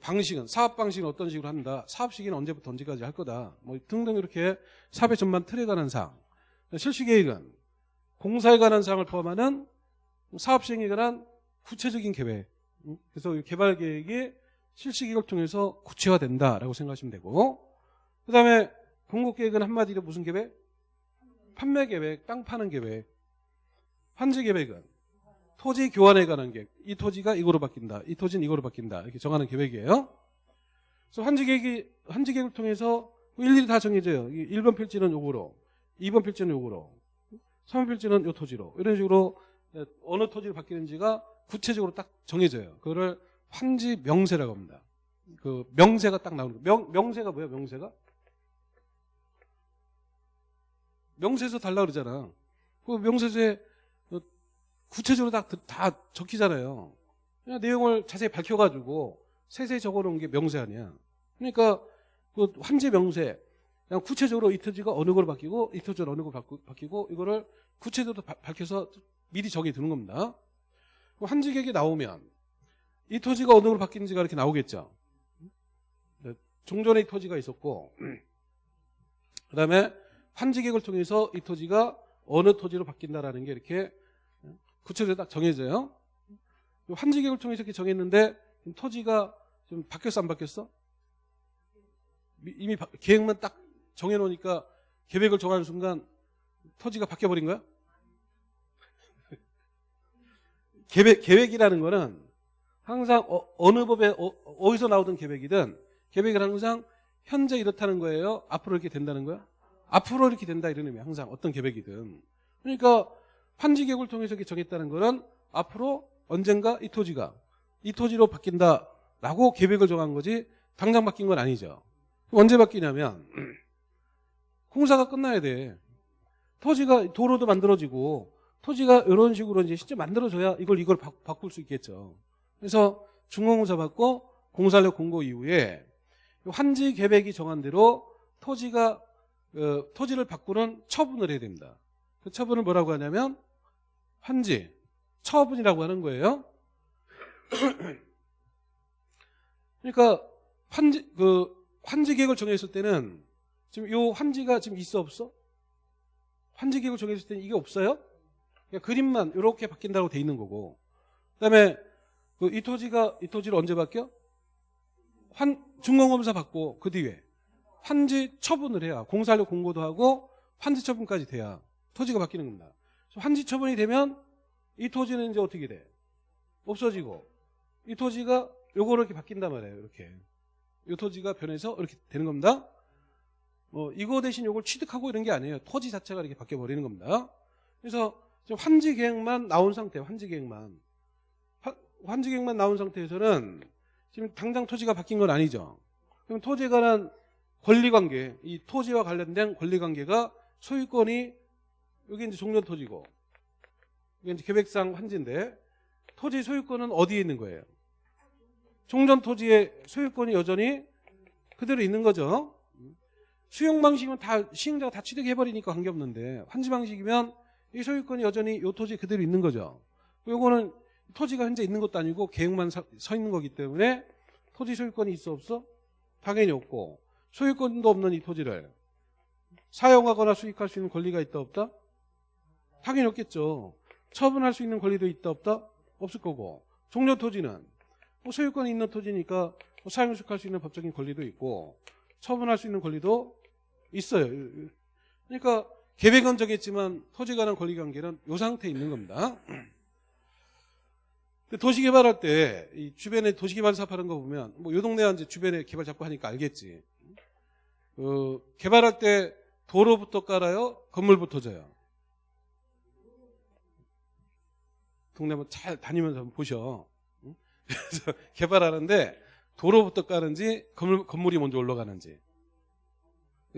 방식은 사업 방식은 어떤 식으로 한다 사업 시기는 언제부터 언제까지 할 거다 뭐 등등 이렇게 사업의 전반 틀에 관한 사항. 실시 계획은 공사에 관한 사항을 포함하는 사업 시행에 관한 구체적인 계획. 음, 그래서 이 개발 계획이 실시 계획을 통해서 구체화된다라고 생각하시면 되고. 그 다음에 공급 계획은 한마디로 무슨 계획? 판매 계획, 땅 파는 계획 환지 계획은 토지 교환에 관한 계획. 이 토지가 이거로 바뀐다. 이 토지는 이거로 바뀐다. 이렇게 정하는 계획이에요. 그래서 환지 계획이 환지 계획을 통해서 일일이 다 정해져요. 1번 필지는 요거로, 2번 필지는 요거로, 3번 필지는 요 토지로. 이런 식으로 어느 토지로 바뀌는지가 구체적으로 딱 정해져요. 그거를 환지 명세라고 합니다. 그 명세가 딱 나오는 거예요. 명, 명세가 뭐예요? 명세가? 명세서 달라 그러잖아. 그 명세서에 구체적으로 다, 다 적히잖아요. 내용을 자세히 밝혀가지고 세세히 적어놓은 게 명세 아니야. 그러니까 그 환지 명세, 그냥 구체적으로 이 토지가 어느 걸로 바뀌고 이 토지가 어느 걸로 바뀌고 이거를 구체적으로 바- 밝혀서 미리 정해 두는 겁니다. 그 환지 계획이 나오면 이 토지가 어느 걸로 바뀌는지가 이렇게 나오겠죠. 네, 종전에 이 토지가 있었고 그 다음에 환지 계획을 통해서 이 토지가 어느 토지로 바뀐다라는 게 이렇게 구체적으로 딱 정해져요. 환지 계획을 통해서 이렇게 정했는데 토지가 좀 바뀌었어 안 바뀌었어? 미- 이미 바- 계획만 딱 정해놓으니까 계획을 정하는 순간 토지가 바뀌어버린 거야? 계획, 계획이라는 거는 항상 어, 느 법에 어, 디서 나오던 계획이든 계획은 항상 현재 이렇다는 거예요. 앞으로 이렇게 된다는 거야? 앞으로 이렇게 된다 이런 의미야. 항상 어떤 계획이든. 그러니까 환지 계획을 통해서 이렇게 정했다는 거는 앞으로 언젠가 이 토지가 이 토지로 바뀐다라고 계획을 정한 거지 당장 바뀐 건 아니죠. 언제 바뀌냐면 공사가 끝나야 돼. 토지가 도로도 만들어지고 토지가 이런 식으로 이제 실제 만들어져야 이걸 이걸 바, 바꿀 수 있겠죠. 그래서 중공공사 받고 공사력 공고 이후에 환지 계획이 정한 대로 토지가 어, 토지를 바꾸는 처분을 해야 됩니다. 그 처분을 뭐라고 하냐면 환지 처분이라고 하는 거예요. 그러니까 환지 그 환지 계획을 정했을 때는 지금 요 환지가 지금 있어 없어? 환지 계획을 정했을 때는 이게 없어요? 그냥 그림만 이렇게 바뀐다고 돼 있는 거고. 그다음에 그 이 토지가 이 토지를 언제 바뀌어? 환 중공검사 받고 그 뒤에 환지 처분을 해야 공사력 공고도 하고 환지 처분까지 돼야 토지가 바뀌는 겁니다. 환지 처분이 되면 이 토지는 이제 어떻게 돼? 없어지고 이 토지가 요거로 이렇게 바뀐단 말이에요. 이렇게 이 토지가 변해서 이렇게 되는 겁니다. 뭐 이거 대신 요걸 취득하고 이런 게 아니에요. 토지 자체가 이렇게 바뀌어 버리는 겁니다. 그래서 환지 계획만 나온 상태, 환지 계획만 화- 환지 계획만 나온 상태에서는 지금 당장 토지가 바뀐 건 아니죠. 그럼 토지에 관한 권리관계, 이 토지와 관련된 권리관계가 소유권이 여기 이제 종전 토지고 이게 이제 계획상 환지인데 토지 소유권은 어디에 있는 거예요? 종전 토지의 소유권이 여전히 그대로 있는 거죠. 수용 방식이면 다 시행자가 다 취득해 버리니까 관계없는데 환지 방식이면 이 소유권이 여전히 이 토지에 그대로 있는 거죠. 요거는 토지가 현재 있는 것도 아니고 계획만 서, 서 있는 거기 때문에 토지 소유권이 있어 없어? 당연히 없고 소유권도 없는 이 토지를 사용하거나 수익할 수 있는 권리가 있다 없다? 당연히 없겠죠. 처분할 수 있는 권리도 있다 없다? 없을 거고 종료 토지는 뭐 소유권이 있는 토지니까 뭐 사용 수익할 수 있는 법적인 권리도 있고 처분할 수 있는 권리도 있어요. 그러니까 계획은 정했지만 토지에 관한 권리 관계는 이 상태에 있는 겁니다. 도시 개발할 때이 주변에 도시 개발 사업하는 거 보면 뭐 요 동네 이제 주변에 개발 잡고 하니까 알겠지. 어, 개발할 때 도로부터 깔아요, 건물부터 져요. 동네 한번 잘 다니면서 한번 보셔. 응? 그래서 개발하는데 도로부터 까는지 건물, 건물이 먼저 올라가는지.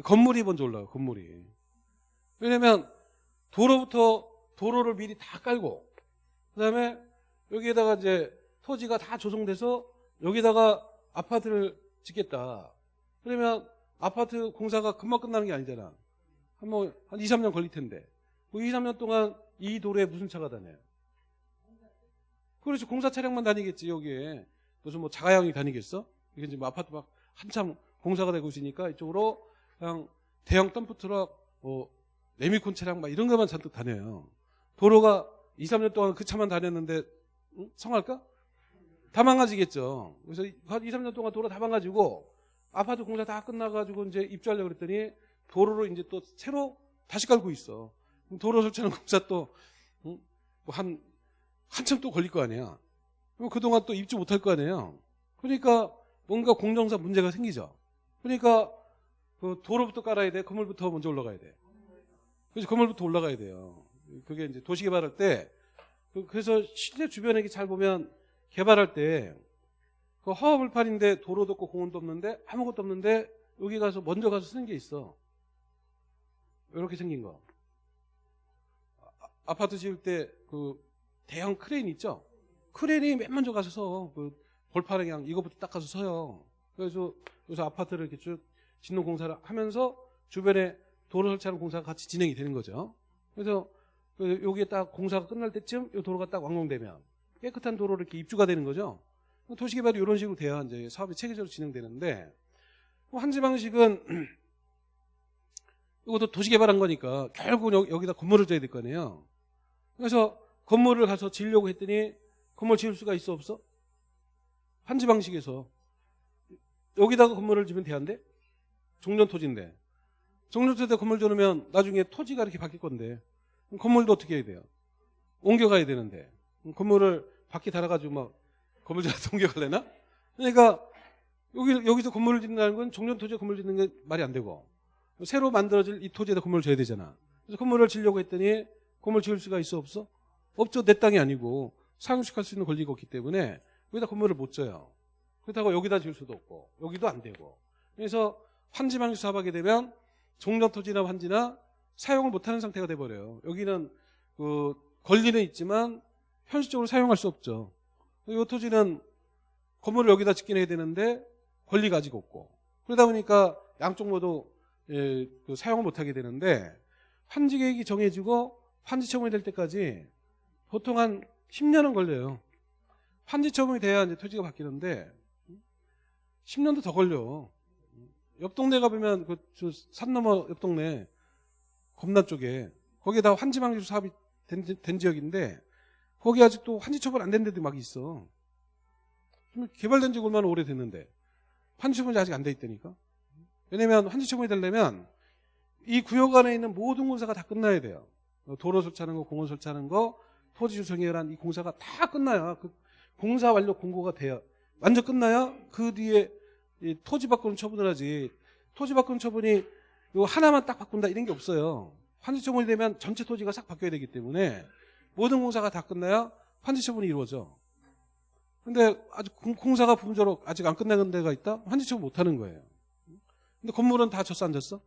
건물이 먼저 올라가, 건물이. 왜냐면 도로부터 도로를 미리 다 깔고 그다음에 여기에다가 이제 토지가 다 조성돼서 여기다가 아파트를 짓겠다. 그러면 아파트 공사가 금방 끝나는 게 아니잖아. 한뭐한 2, 3년 걸릴 텐데. 그 2, 3년 동안 이 도로에 무슨 차가 다녀요? 그렇지 공사 차량만 다니겠지 여기에 무슨 뭐 자가용이 다니겠어? 이게 이제 뭐 아파트 막 한참 공사가 되고 있으니까 이쪽으로 그냥 대형 덤프트럭, 뭐 레미콘 차량 막 이런 것만 잔뜩 다녀요. 도로가 2, 3년 동안 그 차만 다녔는데 응? 성할까? 다 망가지겠죠. 그래서 한 2, 3년 동안 도로 다 망가지고 아파트 공사 다 끝나가지고 이제 입주하려고 그랬더니 도로를 이제 또 새로 다시 깔고 있어. 도로 설치하는 공사 또, 응? 뭐 한, 한참 또 걸릴 거 아니야. 그럼 그동안 또 입주 못할 거 아니에요. 그러니까 뭔가 공정상 문제가 생기죠. 그러니까 그 도로부터 깔아야 돼. 건물부터 먼저 올라가야 돼. 그래서 건물부터 올라가야 돼요. 그게 이제 도시 개발할 때 그- 그래서 실제 주변에 잘 보면 개발할 때 그 허허벌판인데 도로도 없고 공원도 없는데 아무것도 없는데 여기 가서 먼저 가서 쓰는 게 있어. 이렇게 생긴 거. 아- 아파트 지을 때 그 대형 크레인 있죠? 크레인이 맨 먼저 가서 서. 그 벌판에 그냥 이거부터 딱 가서 서요. 그래서 그래서 아파트를 이렇게 쭉 짓는 공사를 하면서 주변에 도로 설치하는 공사가 같이 진행이 되는 거죠. 그래서 그 여기에 딱 공사가 끝날 때쯤 이 도로가 딱 완공되면 깨끗한 도로로 이렇게 입주가 되는 거죠. 도시개발이 이런 식으로 돼야 이제 사업이 체계적으로 진행되는데 뭐 한지 방식은 이것도 도시개발한 거니까 결국 은 여기다 건물을 져야 될 거 아니에요. 그래서 건물을 가서 지으려고 했더니 건물 지을 수가 있어 없어? 한지 방식에서 여기다가 건물을 지면 돼안돼? 종전 토지인데 종전 토지에 건물 지으면 나중에 토지가 이렇게 바뀔 건데 건물도 어떻게 해야 돼요? 옮겨가야 되는데 건물을 바퀴 달아가지고 막 건물 지어서 옮겨갈래나? 그러니까 여기 여기서 건물을 짓는다는 건 종전 토지에 건물 짓는 게 말이 안 되고 새로 만들어질 이 토지에다 건물을 지어야 되잖아. 그래서 건물을 지려고 했더니 건물 지을 수가 있어 없어? 없죠. 내 땅이 아니고 상용식할 수 있는 권리가 없기 때문에 여기다 건물을 못 져요. 그렇다고 여기다 지을 수도 없고 여기도 안 되고 그래서 환지 방식 사업하게 되면 종전 토지나 환지나 사용을 못하는 상태가 돼버려요. 여기는 그 권리는 있지만 현실적으로 사용할 수 없죠. 이 토지는 건물을 여기다 짓긴 해야 되는데 권리가 아직 없고 그러다 보니까 양쪽 모두 예, 그 사용을 못하게 되는데 환지 계획이 정해지고 환지 처분이 될 때까지 보통 한 10년은 걸려요. 환지 처분이 돼야 이제 토지가 바뀌는데 10년도 더 걸려. 옆 동네 가보면 그 산 너머 옆 동네 검단 쪽에 거기에 다 환지 방지로 사업이 된, 된 지역인데 거기 아직도 환지 처분 안 된 데도 막 있어. 개발된 지 얼마나 오래됐는데 환지 처분이 아직 안 돼 있다니까. 왜냐면 환지 처분이 되려면 이 구역 안에 있는 모든 공사가 다 끝나야 돼요. 도로 설치하는 거, 공원 설치하는 거, 토지 조성이란 이 공사가 다 끝나야 그 공사 완료 공고가 돼요. 완전 끝나야 그 뒤에 이 토지 바꾸는 처분을 하지. 토지 바꾸는 처분이 요 하나만 딱 바꾼다 이런 게 없어요. 환지 처분이 되면 전체 토지가 싹 바뀌어야 되기 때문에 모든 공사가 다 끝나야 환지 처분이 이루어져. 근데 아직 공- 공사가 부분적으로 아직 안 끝난 데가 있다? 환지 처분 못 하는 거예요. 근데 건물은 다 졌어 안 졌어?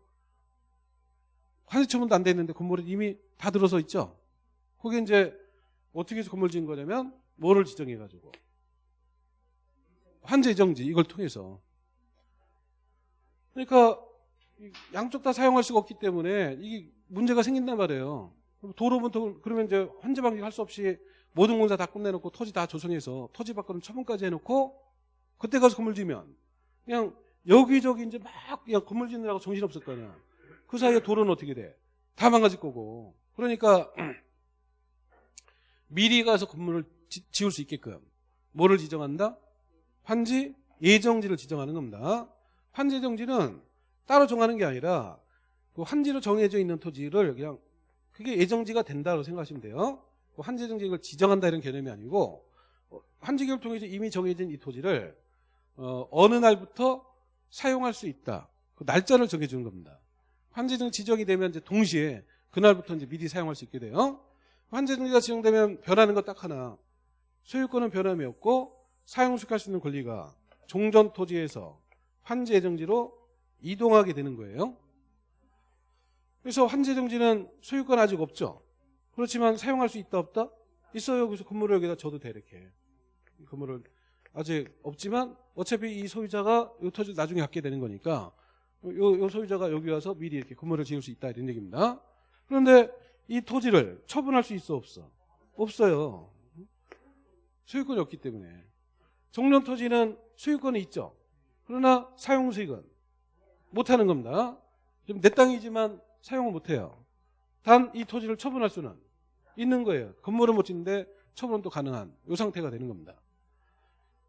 환지 처분도 안 돼 있는데 건물은 이미 다 들어서 있죠. 거기 이제 어떻게 해서 건물 지은 거냐면 뭐를 지정해 가지고 환지 정지 이걸 통해서 그러니까 이 양쪽 다 사용할 수가 없기 때문에 이게 문제가 생긴단 말이에요. 도로부터 그러면 이제 환지 방지 할 수 없이 모든 공사 다 끝내놓고 토지 다 조성해서 토지 바꾸는 처분까지 해놓고 그때 가서 건물 지면 그냥 여기저기 이제 막 그냥 건물 짓느라고 정신 없을 거 아니야. 그 사이에 도로는 어떻게 돼? 다 망가질 거고. 그러니까 미리 가서 건물을 지, 지을 수 있게끔 뭐를 지정한다? 환지 예정지를 지정하는 겁니다. 환지 예정지는 따로 정하는 게 아니라 그 환지로 정해져 있는 토지를 그냥 그게 예정지가 된다고 생각하시면 돼요. 그 환지 예정지 이걸 지정한다 이런 개념이 아니고 어, 환지 계획을 통해서 이미 정해진 이 토지를 어, 어느 날부터 사용할 수 있다. 그 날짜를 정해주는 겁니다. 환지 등 지정이 되면 이제 동시에 그날부터 이제 미리 사용할 수 있게 돼요. 환제정지가 지정되면 변하는 것 딱 하나. 소유권은 변함이 없고 사용수익할 수 있는 권리가 종전 토지에서 환제정지로 이동하게 되는 거예요. 그래서 환제정지는 소유권 아직 없죠. 그렇지만 사용할 수 있다 없다? 있어요. 그래서 건물을 여기다 줘도 돼 이렇게. 이 건물을 아직 없지만 어차피 이 소유자가 이 토지를 나중에 갖게 되는 거니까 요, 요 소유자가 여기 와서 미리 이렇게 건물을 지을 수 있다 이런 얘기입니다. 그런데 이 토지를 처분할 수 있어 없어? 없어요. 소유권이 없기 때문에. 정년 토지는 소유권이 있죠. 그러나 사용 수익은 못하는 겁니다. 지금 내 땅이지만 사용을 못해요. 단 이 토지를 처분할 수는 있는 거예요. 건물은 못 짓는데 처분은 또 가능한 이 상태가 되는 겁니다.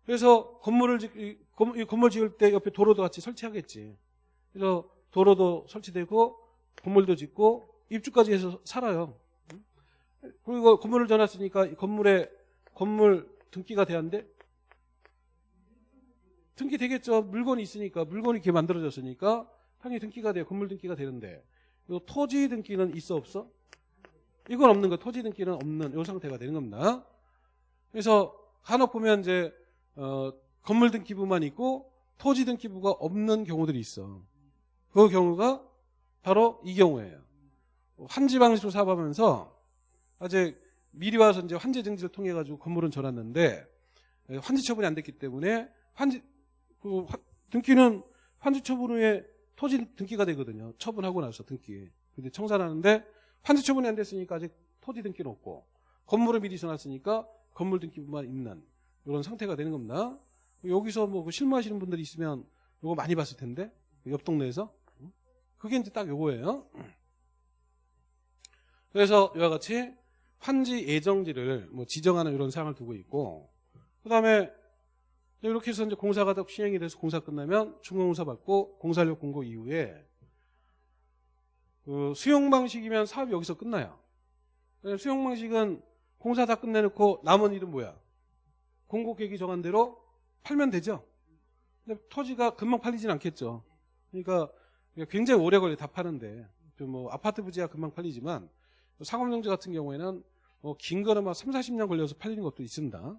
그래서 건물을 짓, 이 건물 지을 때 옆에 도로도 같이 설치하겠지. 그래서 도로도 설치되고 건물도 짓고 입주까지 해서 살아요. 그리고 건물을 전놨으니까 이 건물에 건물 등기가 한대? 등기 되겠죠. 물건이 있으니까 물건이 이렇게 만들어졌으니까 당연히 등기가 돼요. 건물 등기가 되는데 이 토지 등기는 있어 없어? 이건 없는 거. 토지 등기는 없는 이 상태가 되는 겁니다. 그래서 간혹 보면 이제 어, 건물 등기부만 있고 토지 등기부가 없는 경우들이 있어. 그 경우가 바로 이 경우예요. 환지 방식으로 사업하면서 아직 미리 와서 이제 환지 증지를 통해 가지고 건물은 전놨는데 환지 처분이 안 됐기 때문에 환지 그 화- 등기는 환지 처분 후에 토지 등기가 되거든요. 처분하고 나서 등기. 근데 청산하는데 환지 처분이 안 됐으니까 아직 토지 등기는 없고 건물을 미리 전놨으니까 건물 등기부만 있는 이런 상태가 되는 겁니다. 여기서 뭐그 실무하시는 분들이 있으면 이거 많이 봤을 텐데 옆 동네에서 그게 이제 딱 요거예요. 그래서 이와 같이 환지 예정지를 뭐 지정하는 이런 사항을 두고 있고 그 다음에 이렇게 해서 이제 공사가 다 시행이 돼서 공사 끝나면 중공사 받고 공사력 공고 이후에 그 수용 방식이면 사업이 여기서 끝나요. 수용 방식은 공사 다 끝내놓고 남은 일은 뭐야? 공고 계획이 정한 대로 팔면 되죠. 근데 토지가 금방 팔리진 않겠죠. 그러니까 굉장히 오래 걸려 다 파는데 좀뭐 아파트 부지가 금방 팔리지만 상업용지 같은 경우에는 뭐 긴 거는 막 3, 40년 걸려서 팔리는 것도 있습니다.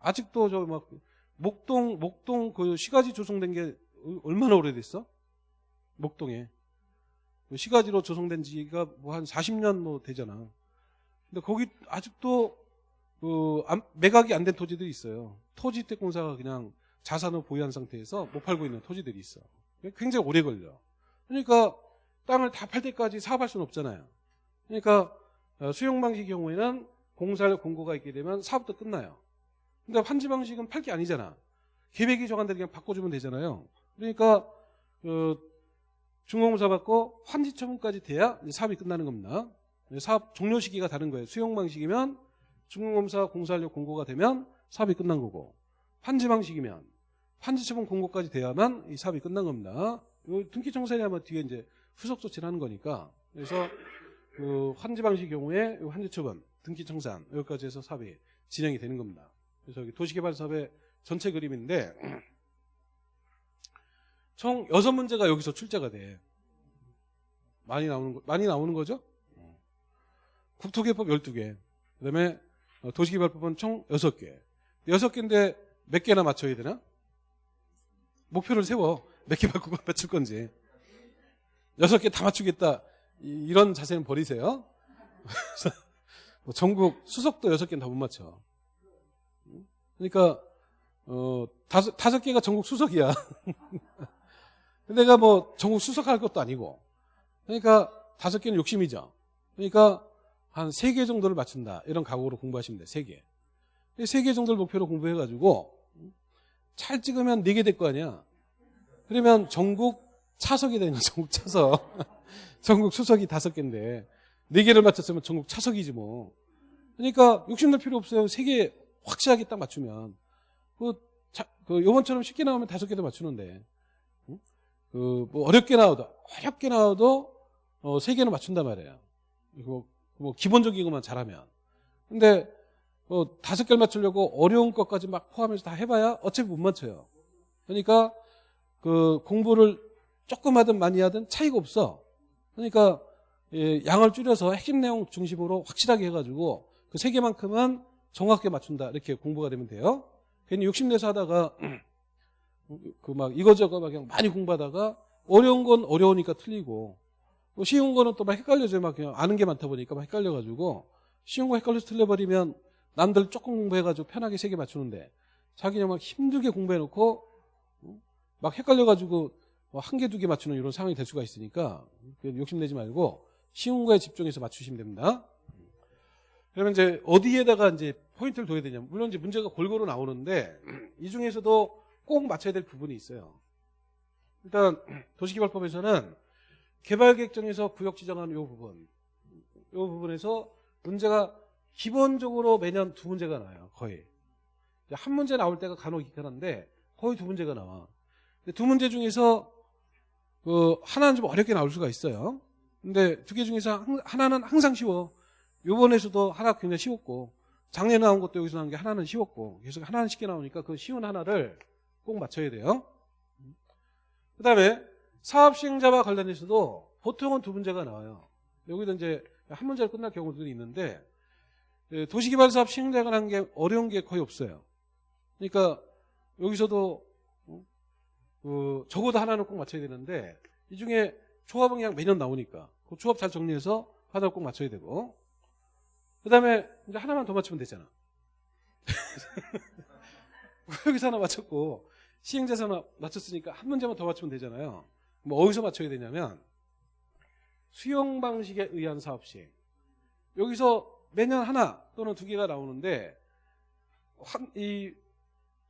아직도 저막 목동 목동 그 시가지 조성된 게 얼마나 오래됐어? 목동에 시가지로 조성된 지가 뭐 한 40년 뭐 되잖아. 근데 거기 아직도 그 안- 매각이 안 된 토지들이 있어요. 토지택공사가 그냥 자산을 보유한 상태에서 못 팔고 있는 토지들이 있어. 굉장히 오래 걸려. 그러니까 땅을 다 팔 때까지 사업할 수는 없잖아요. 그러니까 어, 수용 방식 경우에는 공사를 공고가 있게 되면 사업도 끝나요. 근데 환지 방식은 팔 게 아니잖아. 계획이 정한 대로 그냥 바꿔주면 되잖아요. 그러니까 그 중공사 받고 환지 처분까지 돼야 사업이 끝나는 겁니다. 사업 종료 시기가 다른 거예요. 수용 방식이면 중공검사 공사하려 공고가 되면 사업이 끝난 거고 환지 방식이면 환지 처분 공고까지 돼야만 이 사업이 끝난 겁니다. 요 등기 청산이면 뒤에 이제 후속 조치를 하는 거니까 그래서 그 환지 방식 경우에 요 환지 처분, 등기 청산 여기까지 해서 사업이 진행이 되는 겁니다. 그래서 여기 도시개발 사업의 전체 그림인데 총 여섯 문제가 여기서 출제가 돼. 많이 나오는 거, 많이 나오는 거죠? 국토개법 12개. 그다음에 어, 도시개발법은 총 6개. 6개인데 몇 개나 맞춰야 되나? 목표를 세워. 몇개 바꾸고 맞출 건지. 6개 다 맞추겠다. 이- 이런 자세는 버리세요. 뭐 전국 수석도 6개는 다 못 맞춰. 그러니까 어, 다섯, 다섯 개가 전국 수석이야. 내가 뭐 전국 수석할 것도 아니고. 그러니까 다섯 개는 욕심이죠. 그러니까 한 세 개 정도를 맞춘다. 이런 각오로 공부하시면 돼. 세 개. 세 개 정도를 목표로 공부해가지고 잘 찍으면 네 개 될 거 아니야. 그러면 전국 차석이 되는. 전국 차석. 전국 수석이 다섯 개인데 네 개를 맞췄으면 전국 차석이지 뭐. 그러니까 욕심낼 필요 없어요. 세개 확실하게 딱 맞추면 그, 자, 그 요번처럼 쉽게 나오면 다섯 개도 맞추는데 응? 그뭐 어렵게 나와도 어렵게 나와도 어, 세 개는 맞춘단 말이에요. 이거 뭐 기본적인 것만 잘하면. 근데 뭐 다섯 개를 맞추려고 어려운 것까지 막 포함해서 다 해봐야 어차피 못 맞춰요. 그러니까 그 공부를 조금 하든 많이 하든 차이가 없어. 그러니까 예, 양을 줄여서 핵심 내용 중심으로 확실하게 해가지고 그 세 개만큼은 정확하게 맞춘다 이렇게 공부가 되면 돼요. 괜히 욕심내서 하다가 그 막 이거저거 막 그냥 많이 공부하다가 어려운 건 어려우니까 틀리고 또 쉬운 거는 또 막 헷갈려져 막 그냥 아는 게 많다 보니까 막 헷갈려가지고 쉬운 거 헷갈려서 틀려버리면 남들 조금 공부해가지고 편하게 세 개 맞추는데 자기는 막 힘들게 공부해놓고 막 헷갈려가지고 뭐한 개, 두 개 맞추는 이런 상황이 될 수가 있으니까 욕심내지 말고 쉬운 거에 집중해서 맞추시면 됩니다. 그러면 이제 어디에다가 이제 포인트를 둬야 되냐면 물론 이제 문제가 골고루 나오는데 이 중에서도 꼭 맞춰야 될 부분이 있어요. 일단 도시개발법에서는 개발계획 정에서 구역 지정하는 이 부분, 이 부분에서 문제가 기본적으로 매년 두 문제가 나와요. 거의 한 문제 나올 때가 간혹 있긴 한데 거의 두 문제가 나와. 두 문제 중에서 그 하나는 좀 어렵게 나올 수가 있어요. 근데 두 개 중에서 한- 하나는 항상 쉬워. 요번에서도 하나 굉장히 쉬웠고 작년에 나온 것도 여기서 나온 게 하나는 쉬웠고 계속 하나는 쉽게 나오니까 그 쉬운 하나를 꼭 맞춰야 돼요. 그 다음에 사업 시행자와 관련해서도 보통은 두 문제가 나와요. 여기도 이제 한 문제로 끝날 경우들이 있는데 예, 도시개발사업 시행자가 관한 게 어려운 게 거의 없어요. 그러니까 여기서도 어, 그 적어도 하나는 꼭 맞춰야 되는데 이 중에 조합은 그냥 매년 나오니까 그 조합 잘 정리해서 하나 꼭 맞춰야 되고 그 다음에 이제 하나만 더 맞추면 되잖아. 여기서 하나 맞췄고 시행자에서 하나 맞췄으니까 한 문제만 더 맞추면 되잖아요. 뭐 어디서 맞춰야 되냐면 수용 방식에 의한 사업 시행. 여기서 매년 하나 또는 두 개가 나오는데 한- 이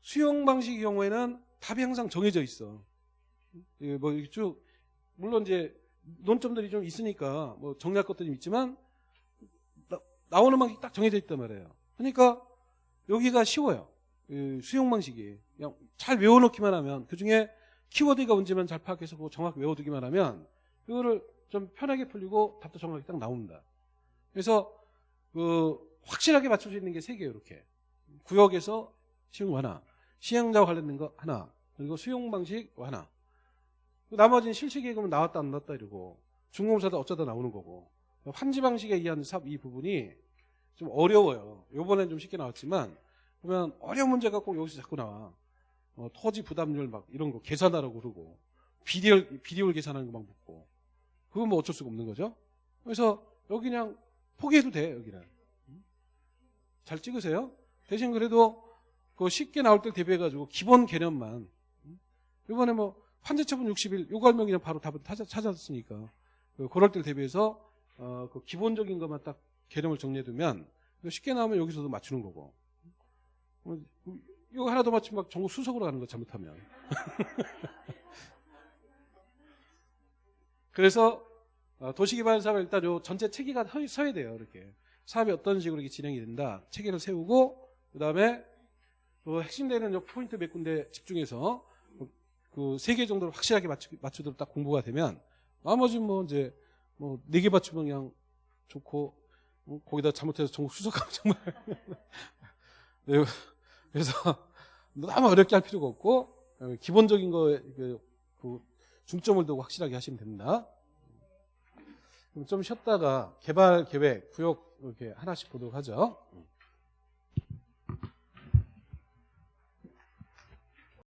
수용 방식의 경우에는 답이 항상 정해져 있어. 예, 뭐쭉 물론 이제 논점들이 좀 있으니까 뭐 정리할 것들이 좀 있지만 나, 오는 방식이 딱 정해져 있단 말이에요. 그러니까 여기가 쉬워요. 이 수용 방식이 그냥 잘 외워놓기만 하면 그 중에 키워드가 뭔지만 잘 파악해서 그거 정확히 외워두기만 하면 이거를 좀 편하게 풀리고 답도 정확히 딱 나옵니다. 그래서 그 확실하게 맞출 수 있는 게 세 개예요. 이렇게 구역에서 거 하나, 시행자와 관련된 거 하나, 그리고 수용 방식 하나. 나머지는 실시계획은 나왔다 안 나왔다 이러고 중공사도 어쩌다 나오는 거고 환지 방식에 의한 삽 이 부분이 좀 어려워요. 요번엔 좀 쉽게 나왔지만 보면 어려운 문제가 꼭 여기서 자꾸 나와. 어, 토지 부담률 막 이런 거 계산하라고 그러고 비리얼 비리얼 계산하는 거 막 묻고 그건 뭐 어쩔 수가 없는 거죠. 그래서 여기 그냥 포기해도 돼 여기는 음? 잘 찍으세요. 대신 그래도 그 쉽게 나올 때 대비해가지고 기본 개념만 음? 이번에 뭐 환제처분 60일 요거 알면 그냥 바로 답을 찾았으니까 그 그럴 때 대비해서 어, 그 기본적인 것만 딱 개념을 정리해두면 쉽게 나오면 여기서도 맞추는 거고. 어, 이거 하나 더 맞추면 막 전국 수석으로 가는 거 잘못하면. 그래서 어, 도시개발 사업을 일단 요 전체 체계가 서- 서야 돼요 이렇게. 사업이 어떤 식으로 이렇게 진행이 된다. 체계를 세우고 그 다음에 그 핵심되는 요 포인트 몇 군데 집중해서 그 세 개 정도를 확실하게 맞추, 맞추도록 딱 공부가 되면 나머지 뭐 이제 뭐 네개 맞추면 그냥 좋고 어, 거기다 잘못해서 전국 수석하면 정말 네, 그래서 너무 어렵게 할 필요가 없고 어, 기본적인 거에 그, 그 중점을 두고 확실하게 하시면 됩니다. 좀 쉬었다가 개발 계획, 구역 이렇게 하나씩 보도록 하죠.